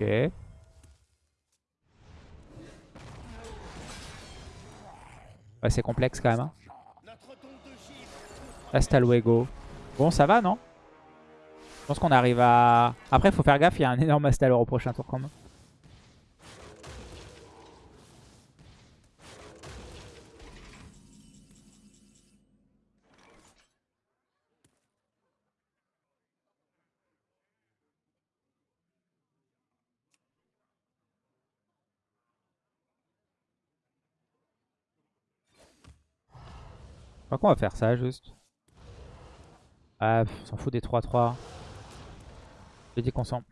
Ok. Ouais, c'est complexe quand même. Hein. Hasta. Bon, ça va, non? Je pense qu'on arrive à... Après, faut faire gaffe, il y a un énorme Astalor au prochain tour quand même. Crois qu'on va faire ça juste. Ah, s'en fout des 3-3. J'ai dit qu'on s'en...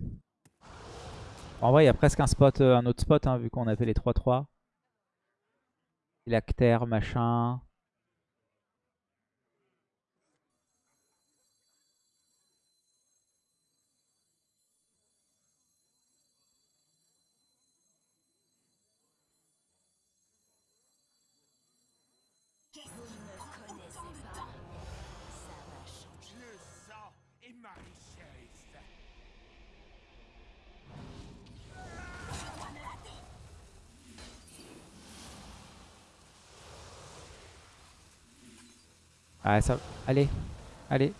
En vrai, il y a presque un spot, euh, un autre spot, hein, vu qu'on a fait les 3-3. Lactaire, machin. Ah, ça... Allez, allez.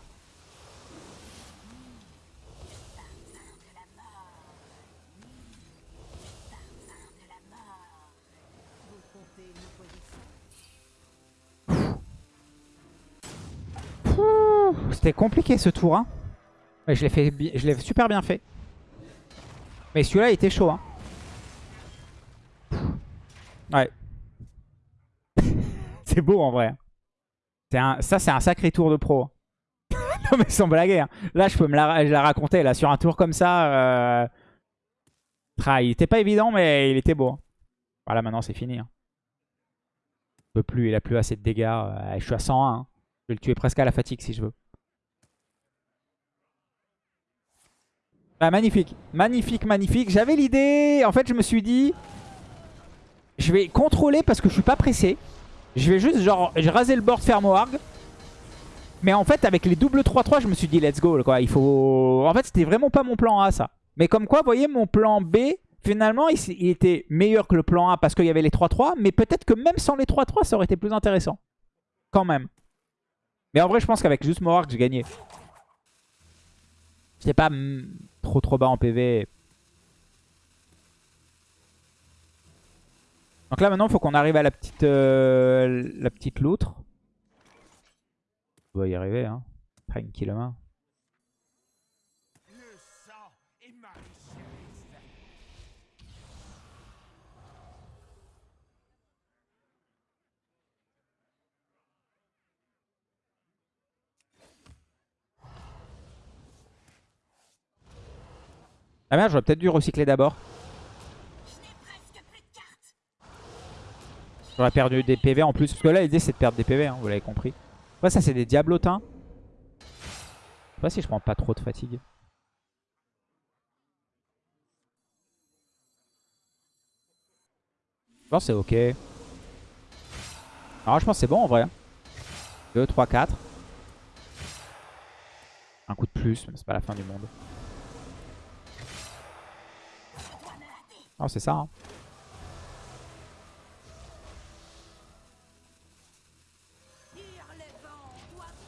C'était compliqué ce tour. Hein. Mais je l'ai fait, je l'ai super bien fait. Mais celui-là il était chaud. Hein. Ouais. c'est beau en vrai. Ça, c'est un sacré tour de pro. non, mais sans blaguer. hein. Là, je peux me la, raconter. Là, sur un tour comme ça. euh, il était pas évident, mais il était beau. Voilà, maintenant, c'est fini. hein. Il peut plus, il a plus assez de dégâts. euh, je suis à 101. hein. Je vais le tuer presque à la fatigue si je veux. Bah, magnifique. Magnifique, magnifique. J'avais l'idée. En fait, je me suis dit. Je vais contrôler parce que je suis pas pressé. Je vais juste, genre, rasé le board Fermoarg. Mais en fait, avec les doubles 3-3, je me suis dit, let's go. Quoi. Il faut... En fait, c'était vraiment pas mon plan A, ça. Mais comme quoi, vous voyez, mon plan B, finalement, il, était meilleur que le plan A parce qu'il y avait les 3-3. Mais peut-être que même sans les 3-3, ça aurait été plus intéressant. Quand même. Mais en vrai, je pense qu'avec juste Moarg, j'ai gagné. J'étais pas trop trop bas en PV. Donc là maintenant faut qu'on arrive à la petite euh, la petite loutre. On va y arriver hein. Tranquillement. Ah merde j'aurais peut-être dû recycler d'abord. J'aurais perdu des PV en plus. Parce que là l'idée c'est de perdre des PV hein, vous l'avez compris. Après ça c'est des diablotins. Je sais pas si je prends pas trop de fatigue. Je pense c'est ok. Alors je pense c'est bon en vrai. 2, 3, 4. Un coup de plus, mais c'est pas la fin du monde. Oh c'est ça hein.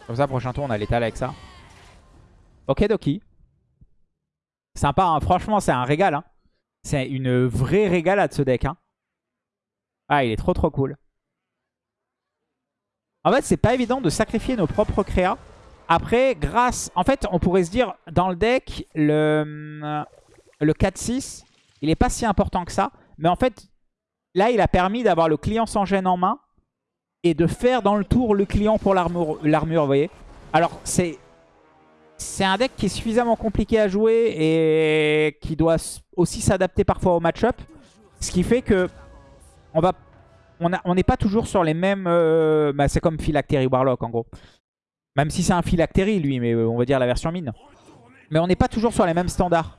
Comme ça, prochain tour, on a l'étal avec ça. Ok, Doki. Sympa, hein. franchement, c'est un régal. Hein. C'est une vraie régalade ce deck. Hein. Ah, il est trop trop cool. En fait, c'est pas évident de sacrifier nos propres créas. Après, grâce... En fait, on pourrait se dire, dans le deck, le, le 4-6, il est pas si important que ça. Mais en fait, là, il a permis d'avoir le client sans gêne en main et de faire dans le tour le client pour l'armure, vous voyez. Alors, c'est c'est un deck qui est suffisamment compliqué à jouer et qui doit aussi s'adapter parfois au match-up. Ce qui fait que on va, on n'est pas toujours sur les mêmes... Euh, bah, c'est comme Phylactery Warlock en gros. Même si c'est un Phylactery lui, mais euh, on va dire la version mine. Mais on n'est pas toujours sur les mêmes standards.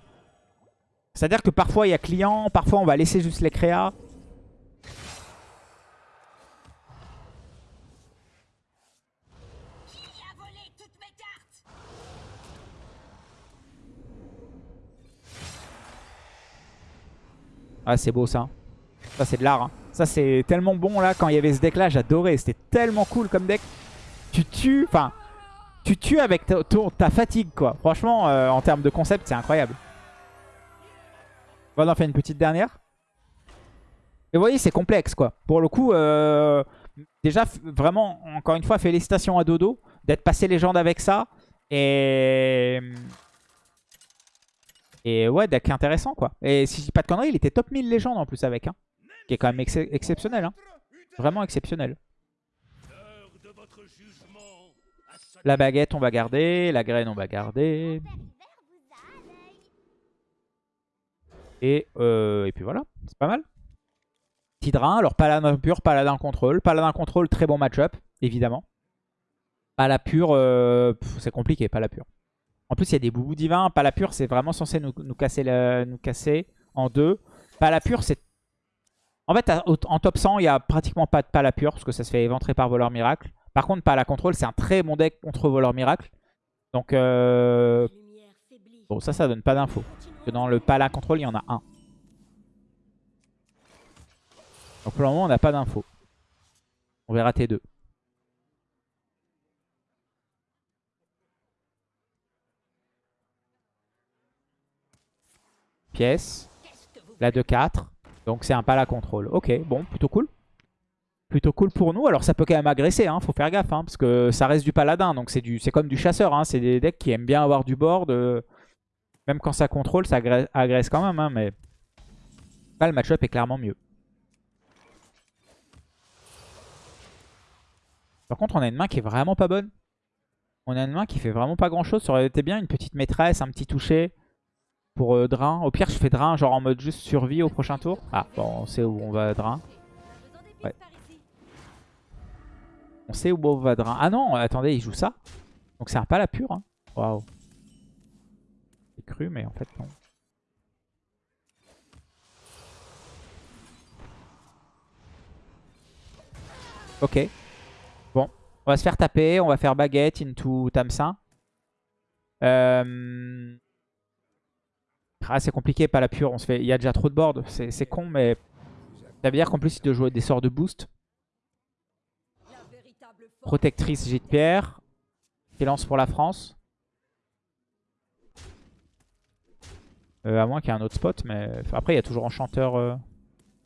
C'est-à-dire que parfois il y a client, parfois on va laisser juste les créas. Ah, c'est beau ça. Ça, c'est de l'art. Hein. Ça, c'est tellement bon là. Quand il y avait ce deck là, j'adorais. C'était tellement cool comme deck. Tu tues. Enfin, tu tues avec ta, fatigue quoi. Franchement, euh, en termes de concept, c'est incroyable. On va en faire une petite dernière. Et vous voyez, c'est complexe quoi. Pour le coup, euh, déjà, vraiment, encore une fois, félicitations à Dodo d'être passé légende avec ça. Et et ouais, deck intéressant quoi. Et si je dis pas de conneries, il était top 1000 légende en plus avec. Hein, qui est quand même exceptionnel. Hein. Vraiment exceptionnel. La baguette, on va garder. La graine, on va garder. Et, euh, et puis voilà, c'est pas mal. Tidrin, alors paladin pur, paladin contrôle. Paladin contrôle, très bon match-up, évidemment. Pas la pure, euh, c'est compliqué, pas la pure. En plus, il y a des boubous divins. Pas la pure, c'est vraiment censé nous, casser nous casser en deux. Pas la pure, c'est... En fait, en top 100, il n'y a pratiquement pas de pas la pure, parce que ça se fait éventrer par voleur miracle. Par contre, pas la contrôle, c'est un très bon deck contre voleur miracle. Donc, euh... bon, ça, ça donne pas d'infos. Dans le pas la contrôle, il y en a un. Donc pour le moment, on n'a pas d'infos. On verra T2. Pièce. La de 4. Donc c'est un pas la contrôle. Ok, bon, plutôt cool. Plutôt cool pour nous. Alors ça peut quand même agresser, hein, faut faire gaffe. Hein, parce que ça reste du paladin. Donc c'est comme du chasseur. Hein, c'est des decks qui aiment bien avoir du board. Même quand ça contrôle, ça agresse, quand même. Mais là, le match-up est clairement mieux. Par contre, on a une main qui est vraiment pas bonne. On a une main qui fait vraiment pas grand chose. Ça aurait été bien une petite maîtresse, un petit toucher pour euh, Drain. Au pire, je fais Drain genre en mode juste survie au prochain tour. Ah, bon, on sait où on va Drain. On sait où on va Drain. Ah non, attendez, il joue ça. Donc c'est un pas la pure. Hein. Waouh. J'ai cru, mais en fait non. Ok. Bon, on va se faire taper. On va faire baguette into Tamsin. Euh... Ah, c'est compliqué, pas la pure. On se fait... Il y a déjà trop de board. C'est con, mais ça veut dire qu'en plus, il doit jouer des sorts de boost. Protectrice Gîte Pierre. Qui lance pour la France. Euh, à moins qu'il y ait un autre spot, mais après, il y a toujours Enchanteur. Euh.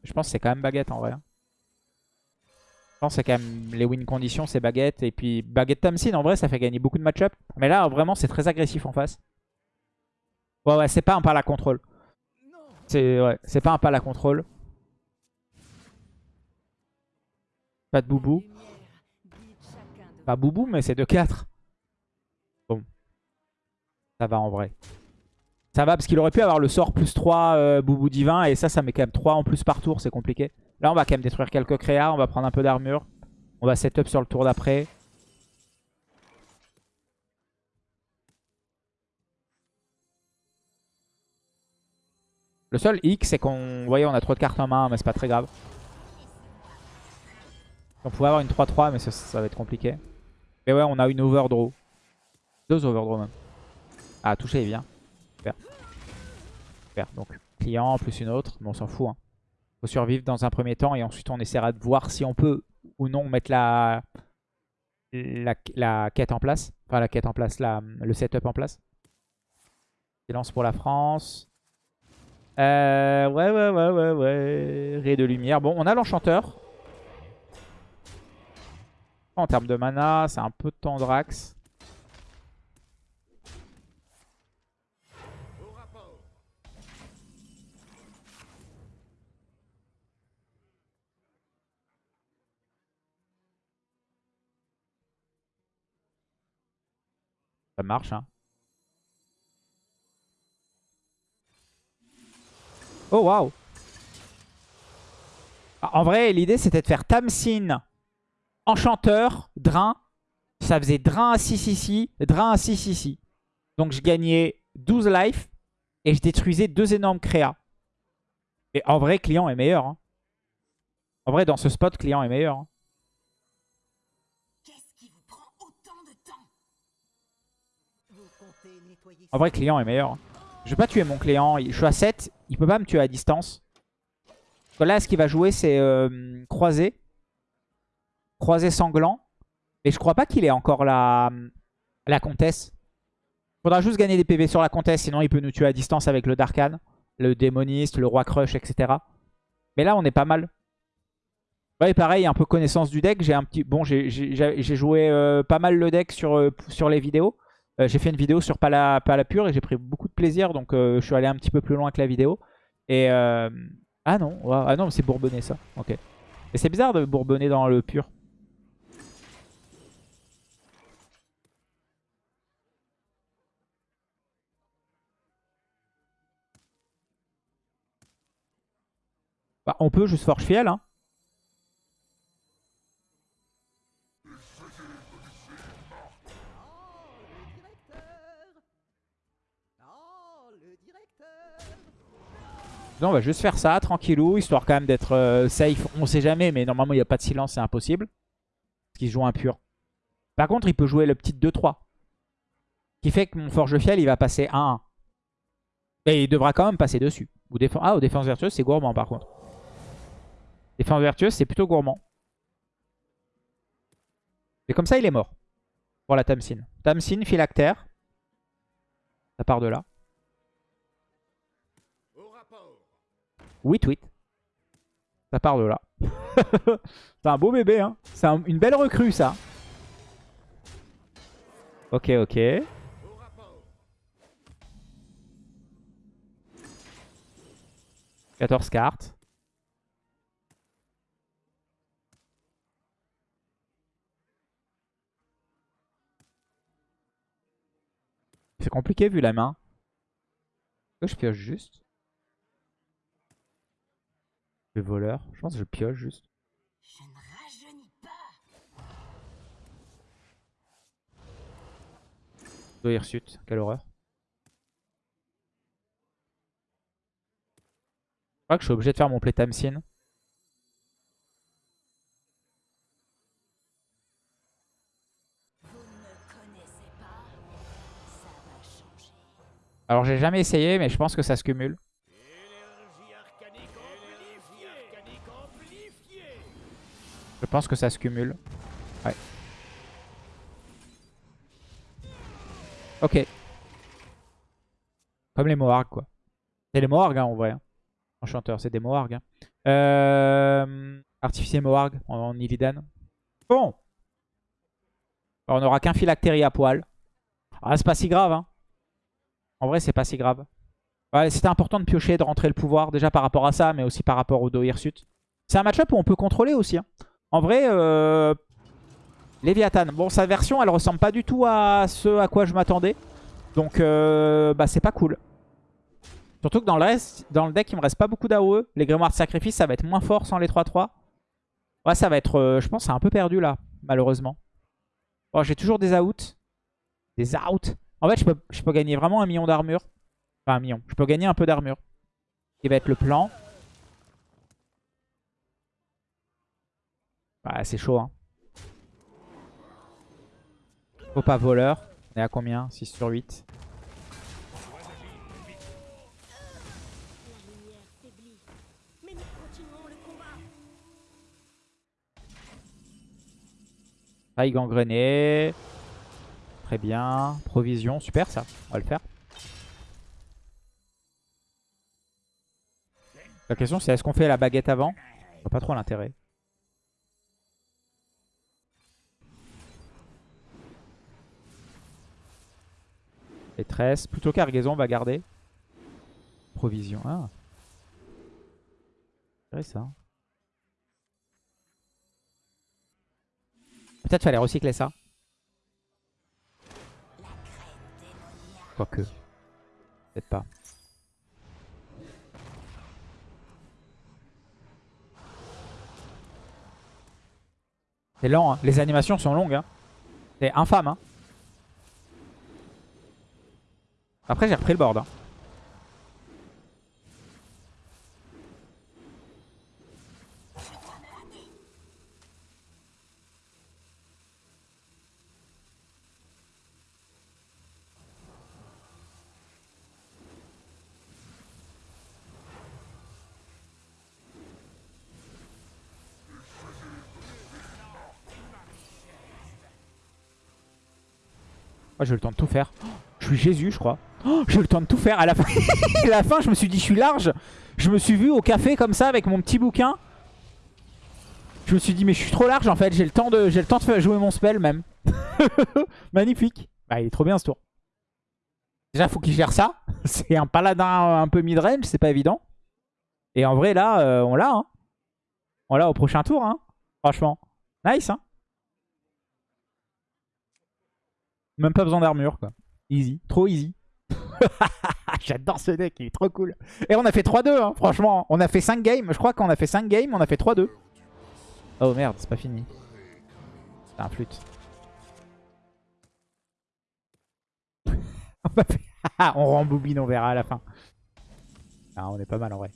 Je pense que c'est quand même baguette en vrai. Hein. Je pense que c'est quand même les win conditions, c'est baguette. Et puis baguette Tamsin, en vrai, ça fait gagner beaucoup de match-up. Mais là, vraiment, c'est très agressif en face. Ouais, ouais, c'est pas un pas à contrôle. C'est ouais, pas un pas à contrôle. Pas de boubou. Pas boubou, mais c'est de 4. Bon. Ça va en vrai. Ça va parce qu'il aurait pu avoir le sort plus 3 euh, boubou divin. Et ça, ça met quand même 3 en plus par tour. C'est compliqué. Là, on va quand même détruire quelques créas. On va prendre un peu d'armure. On va setup sur le tour d'après. Le seul hic, c'est qu'on voyez, on a trop de cartes en main, mais c'est pas très grave. On pouvait avoir une 3-3, mais ça, va être compliqué. Mais ouais, on a une overdraw. Deux overdraw même. Ah, toucher, il vient. Super. Super. Donc, client plus une autre. Mais on s'en fout. Hein. Faut survivre dans un premier temps et ensuite on essaiera de voir si on peut ou non mettre la, la, la quête en place. Enfin, la quête en place, la, le setup en place. Silence pour la France. Euh, ouais, ouais, ouais, ouais, ouais. Ray de lumière. Bon, on a l'enchanteur. En termes de mana, c'est un peu de Tendrax. Ça marche, hein. Oh, waouh Ah, En vrai, l'idée, c'était de faire Tamsin, Enchanteur, Drain. Ça faisait Drain à 6 ici, Drain à 6 ici. Donc, je gagnais 12 life et je détruisais deux énormes créas. Et en vrai, client est meilleur. hein. En vrai, dans ce spot, client est meilleur. hein. Qu'est-ce qui vous prend autant de temps? Vous comptez nettoyer En vrai, client est meilleur. Je vais pas tuer mon client. Je suis à 7. Il peut pas me tuer à distance. Là, ce qu'il va jouer, c'est euh, croisé. Croisé sanglant. Et je crois pas qu'il ait encore la, la comtesse. Faudra juste gagner des PV sur la comtesse. Sinon, il peut nous tuer à distance avec le Darkan, le démoniste, le roi crush, etc. Mais là, on est pas mal. Ouais, pareil, un peu connaissance du deck. J'ai un petit, bon, j'ai joué euh, pas mal le deck sur, euh, sur les vidéos. Euh, j'ai fait une vidéo sur Pala, Pure et j'ai pris beaucoup de plaisir. Donc, euh, je suis allé un petit peu plus loin que la vidéo. Et euh, ah non, ah non, c'est bourbonné ça. Ok. Et c'est bizarre de bourbonner dans le pur. Bah, on peut juste forge fiel, hein. Non, on va juste faire ça, tranquillou, histoire quand même d'être euh, safe. On sait jamais, mais normalement, il n'y a pas de silence, c'est impossible. Parce qu'il joue un pur. Par contre, il peut jouer le petit 2-3. Qui fait que mon forge fiel, il va passer 1-1. Et il devra quand même passer dessus. Ou défense... Ah, aux défenses vertueuses, c'est gourmand par contre. Défense vertueuse, c'est plutôt gourmand. Et comme ça, il est mort. Pour la Tamsin. Tamsin, phylactère. Ça part de là. Au rapport. Oui, tweet. Ça part de là. c'est un beau bébé, hein. C'est un- une belle recrue, ça. Ok, ok. Au rapport. 14 cartes. C'est compliqué vu la main. Je pioche juste Le voleur. Je pense que je pioche juste. Je ne rajeunis pas Hirsute, quelle horreur. Je crois que je suis obligé de faire mon play Tamsin. Alors j'ai jamais essayé mais je pense que ça se cumule. Je pense que ça se cumule. Ouais. Ok. Comme les Moargs quoi. C'est les Moargs hein, en vrai. hein. Enchanteur, c'est des Moargs. hein. Euh... Artificier Moarg en, en. Bon. On n'aura qu'un phylactérie à poil. Ah, c'est pas si grave. Hein. En vrai, c'est pas si grave. Ouais, C'était important de piocher, de rentrer le pouvoir. Déjà par rapport à ça, mais aussi par rapport au Do Hirsute. C'est un match-up où on peut contrôler aussi. hein. En vrai, euh... Léviathan. Bon, sa version, elle ressemble pas du tout à ce à quoi je m'attendais. Donc, euh, bah, c'est pas cool. Surtout que dans le, reste, dans le deck, il me reste pas beaucoup d'AOE. Les Grimoires de Sacrifice, ça va être moins fort sans les 3-3. Ouais, ça va être... euh, je pense c'est un peu perdu là, malheureusement. Bon, j'ai toujours des outs. Des outs. En fait, je peux, je peux gagner vraiment un million d'armure. Enfin, un million. Je peux gagner un peu d'armure. Qui va être le plan. Ouais, c'est chaud, hein. Faut pas voleur. On est à combien? 6 sur 8. La lumière faiblit, mais nous continuons le combat. Faille gangrénée. Très bien. Provision, super ça. On va le faire. La question c'est est-ce qu'on fait la baguette avant? Je vois pas trop l'intérêt. Maîtresse. Plutôt cargaison, on va garder. Provision. Ah. C'est ça. Peut-être fallait recycler ça. Quoique. Peut-être pas. C'est lent, hein. les animations sont longues. Hein. C'est infâme. Hein. Après j'ai repris le board. Hein. Moi j'ai eu le temps de tout faire. Je suis Jésus je crois. Oh, j'ai le temps de tout faire. À la fin, à la fin je me suis dit je suis large. Je me suis vu au café comme ça avec mon petit bouquin. Je me suis dit mais je suis trop large en fait. J'ai le temps de jouer mon spell même. Magnifique. Bah il est trop bien ce tour. Déjà faut qu'il gère ça. C'est un paladin un peu mid-range, c'est pas évident. Et en vrai là euh, on l'a. Hein. On l'a au prochain tour. Hein. Franchement. Nice hein. Même pas besoin d'armure, quoi. Easy. Trop easy. J'adore ce deck, il est trop cool. Et on a fait 3-2, hein, franchement. On a fait 5 games. Je crois qu'on a fait 5 games, on a fait 3-2. Oh merde, c'est pas fini. C'est un flûte. on rembobine, on verra à la fin. Ah, on est pas mal en vrai.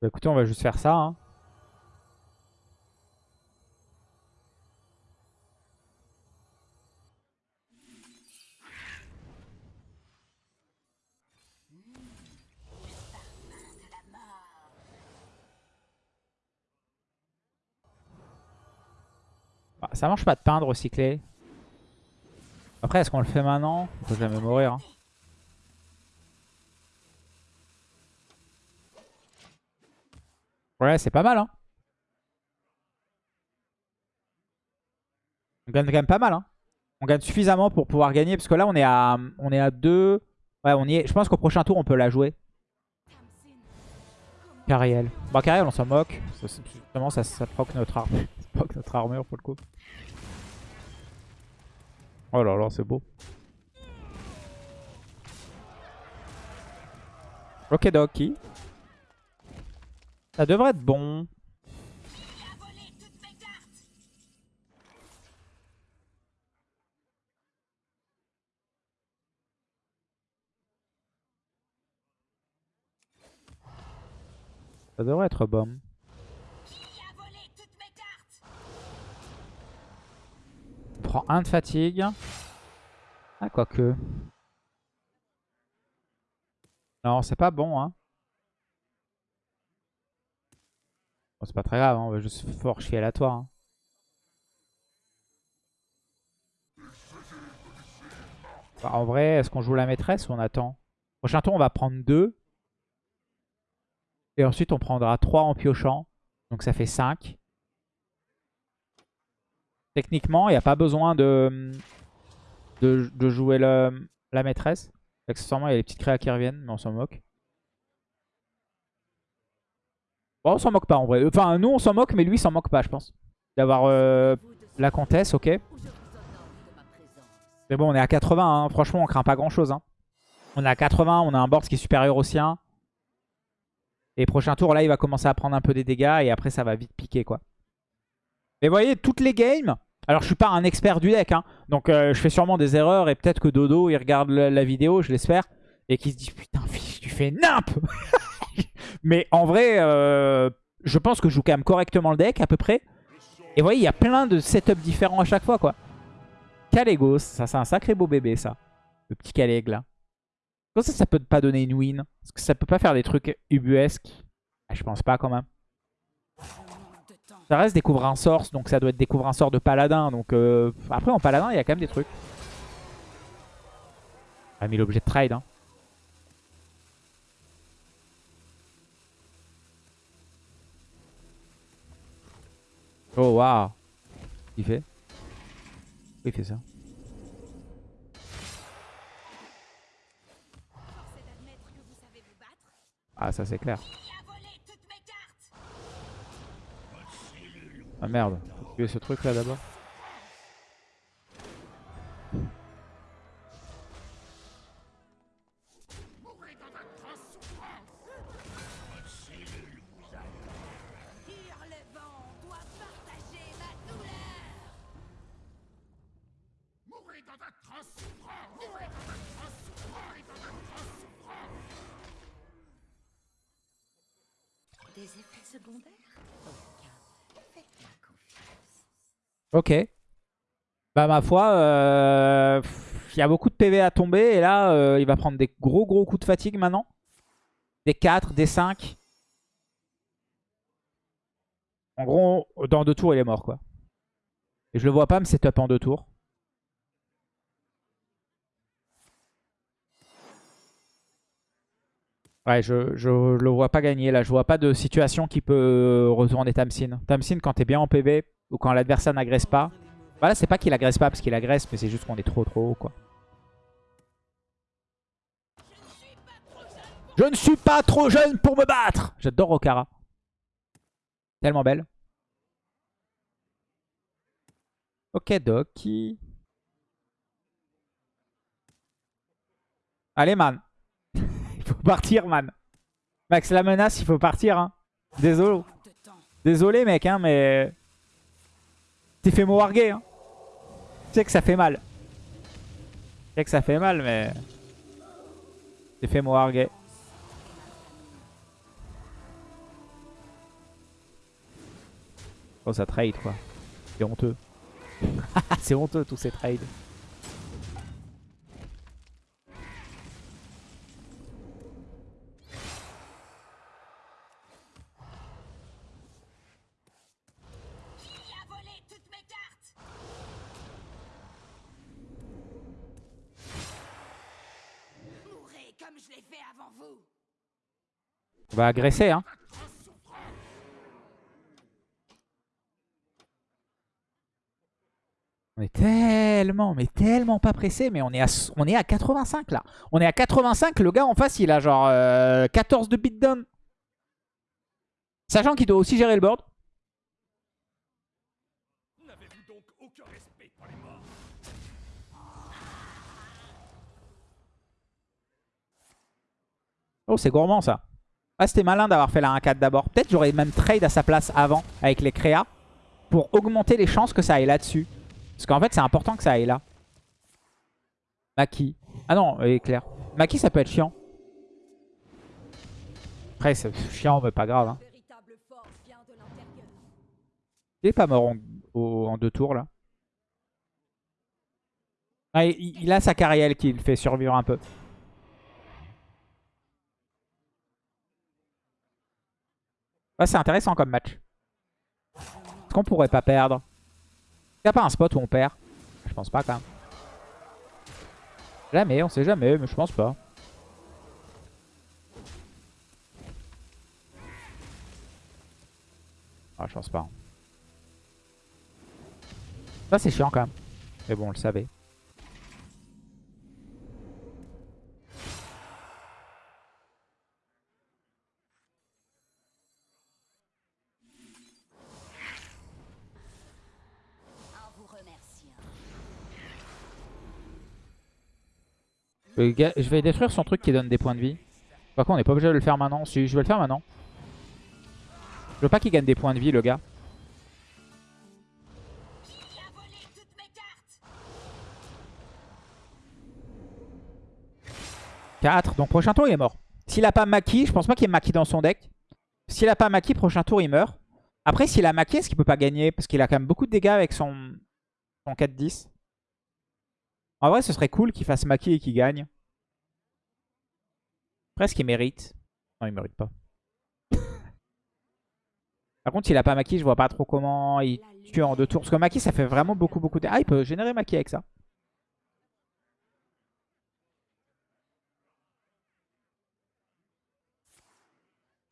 Bah écoutez, on va juste faire ça. Hein. Bah, ça marche pas de peindre recycler. Après, est-ce qu'on le fait maintenant? On peut jamais mourir. Hein. Ouais, c'est pas mal. Hein. On gagne quand même pas mal. Hein. On gagne suffisamment pour pouvoir gagner. Parce que là, on est à, on est à 2. Ouais, on y est. Je pense qu'au prochain tour, on peut la jouer. Cariel. Bah, Cariel, on s'en moque. Ça, justement, ça, ça proc notre armure. proc notre armure pour le coup. Oh là là, c'est beau. Ok, Doki. Ça devrait être bon. Ça devrait être bon. On prend un de fatigue. Ah, quoique. Non, c'est pas bon, hein. C'est pas très grave, hein, on va juste fort chier aléatoire. Hein. Bah, en vrai, est-ce qu'on joue la maîtresse ou on attend? Prochain tour, on va prendre 2. Et ensuite, on prendra 3 en piochant. Donc ça fait 5. Techniquement, il n'y a pas besoin de, de, jouer la maîtresse. Accessoirement, il y a les petites créas qui reviennent, mais on s'en moque. Bon, on s'en moque pas en vrai. Enfin, nous on s'en moque, mais lui s'en moque pas, je pense. D'avoir euh, la comtesse, ok. Mais bon, on est à 80, hein. franchement, on craint pas grand chose. Hein. On est à 80, on a un board qui est supérieur au sien. Et prochain tour, là, il va commencer à prendre un peu des dégâts et après, ça va vite piquer, quoi. Mais vous voyez, toutes les games, Alors je suis pas un expert du deck, hein, donc euh, je fais sûrement des erreurs et peut-être que Dodo il regarde la, vidéo, je l'espère, et qu'il se dit putain fiche, tu fais nimp Mais en vrai, euh, je pense que je joue quand même correctement le deck à peu près. Et vous voyez, il y a plein de setups différents à chaque fois quoi. Calegos, ça c'est un sacré beau bébé ça. Le petit Caleg là. Comment ça, ça peut pas donner une win? Parce que ça peut pas faire des trucs ubuesques ah, Je pense pas quand même. Ça reste découvrir un source, donc ça doit être découvrir un sort de paladin. Donc euh, après en paladin, il y a quand même des trucs. On a mis l'objet de trade. Hein. Oh waouh. Il fait Pourquoi il fait ça. Ah ça c'est clair. Ah merde. Faut tuer ce truc là d'abord. Ok. Bah ma foi, euh, il y a beaucoup de PV à tomber et là euh, il va prendre des gros gros coups de fatigue maintenant. Des 4, des 5. En gros, dans deux tours il est mort quoi. Et je le vois pas me setup en deux tours. Ouais, je, je le vois pas gagner là. Je vois pas de situation qui peut retourner Tamsin. Tamsin, quand t'es bien en PV ou quand l'adversaire n'agresse pas. Voilà, c'est pas qu'il agresse pas parce qu'il agresse, mais c'est juste qu'on est trop trop haut quoi. Je ne suis pas trop jeune pour me battre J'adore Okara. Tellement belle. Ok, Doki. Allez, man. il faut partir, man. Max la menace, il faut partir. Hein. Désolé. Désolé, mec, hein, mais... T'es fait moarguer, hein. Tu sais que ça fait mal. Tu sais que ça fait mal, mais... T'es fait moarguer. Oh, ça trade, quoi. C'est honteux. C'est honteux, tous ces trades. Il a volé toutes mes cartes. Mourrez comme je l'ai fait avant vous. On va agresser, hein. On est tellement, mais tellement pas pressé, mais on est, à, on est à 85 là. On est à 85, le gars en face il a genre euh, 14 de beatdown. Sachant qu'il doit aussi gérer le board. Oh c'est gourmand ça. Ah c'était malin d'avoir fait la 1-4 d'abord. Peut-être j'aurais même trade à sa place avant avec les créas. Pour augmenter les chances que ça aille là-dessus. Parce qu'en fait c'est important que ça aille là. Maki. Ah non, éclair. Maki ça peut être chiant. Après c'est chiant mais pas grave. Hein. Il est pas mort en deux tours là. Ah, il, il a sa carrière qui le fait survivre un peu. Ah, c'est intéressant comme match. Est-ce qu'on pourrait pas perdre? Il a pas un spot où on perd? Je pense pas quand même. Jamais, on sait jamais, mais je pense pas. Ah, je pense pas. Ça, c'est chiant quand même. Mais bon, on le savait. Je vais détruire son truc qui donne des points de vie. Par contre, on n'est pas obligé de le faire maintenant. Je vais le faire maintenant. Je veux pas qu'il gagne des points de vie, le gars. Quatre. Donc prochain tour, il est mort. S'il a pas Maki, je pense pas qu'il ait Maki dans son deck. S'il a pas Maki, prochain tour, il meurt. Après, s'il a Maki, est-ce qu'il peut pas gagner? Parce qu'il a quand même beaucoup de dégâts avec son, son 4-10. En vrai, ce serait cool qu'il fasse Maki et qu'il gagne. Presque qu'il mérite? Non, il mérite pas. Par contre, s'il a pas Maki, je vois pas trop comment il tue en deux tours. Parce que Maki, ça fait vraiment beaucoup, beaucoup de... Ah, il peut générer Maki avec ça.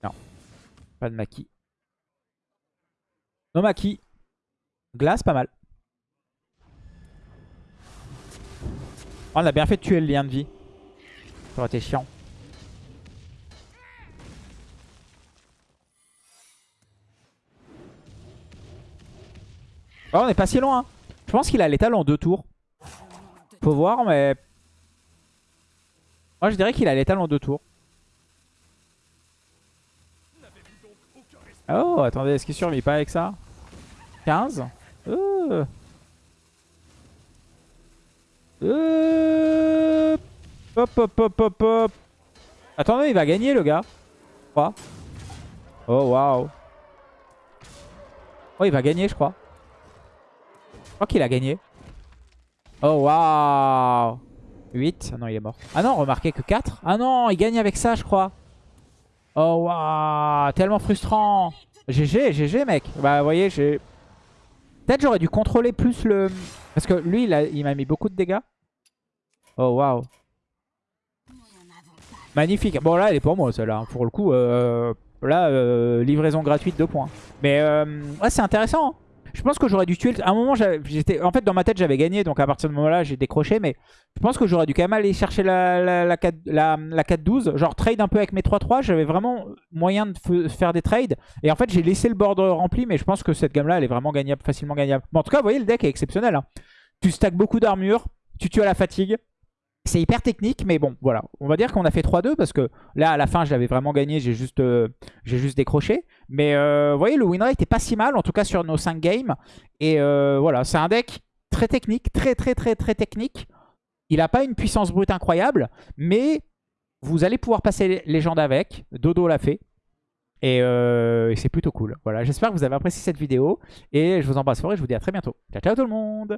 Non. Pas de Maki. No Maki. Glace, pas mal. On a bien fait de tuer le lien de vie. Ça aurait été chiant. Oh, on est pas si loin. hein. Je pense qu'il a l'étal en deux tours. Faut voir, mais... Moi, je dirais qu'il a l'étal en deux tours. Oh, attendez, est-ce qu'il survit pas avec ça? 15 euh. Euh. Hop, hop, hop, hop, hop. Attendez, il va gagner, le gars. Je crois. Oh, waouh. Oh, il va gagner, je crois. Je crois qu'il a gagné. Oh, waouh. 8. Ah non, il est mort. Ah non, remarquez que 4. Ah non, il gagne avec ça, je crois. Oh, waouh. Tellement frustrant. GG, GG, mec. Bah, vous voyez, j'ai... Peut-être j'aurais dû contrôler plus le... Parce que lui, il m'a mis beaucoup de dégâts. Oh, waouh. Magnifique. Bon, là, elle est pour moi, celle-là. Pour le coup, euh, là, euh, livraison gratuite, 2 points. Mais euh, ouais, c'est intéressant. hein. Je pense que j'aurais dû tuer... À un moment, j'étais... En fait, dans ma tête, j'avais gagné. Donc, à partir de ce moment-là, j'ai décroché. Mais je pense que j'aurais dû quand même aller chercher la, la, la, 4 la, la 4-12. Genre, trade un peu avec mes 3-3. J'avais vraiment moyen de faire des trades. Et en fait, j'ai laissé le board rempli. Mais je pense que cette gamme-là, elle est vraiment gagnable, facilement gagnable. Bon, en tout cas, vous voyez, le deck est exceptionnel. hein. Tu stacks beaucoup d'armure. Tu tues à la fatigue. C'est hyper technique, mais bon, voilà. On va dire qu'on a fait 3-2 parce que là, à la fin, j'avais vraiment gagné. J'ai juste, euh, décroché. Mais euh, vous voyez, le win rate pas si mal, en tout cas sur nos 5 games. Et euh, voilà, c'est un deck très technique, très très très très technique. Il n'a pas une puissance brute incroyable, mais vous allez pouvoir passer légende avec. Dodo l'a fait. Et, et c'est plutôt cool. Voilà, j'espère que vous avez apprécié cette vidéo. Et je vous embrasse fort et je vous dis à très bientôt. Ciao, ciao tout le monde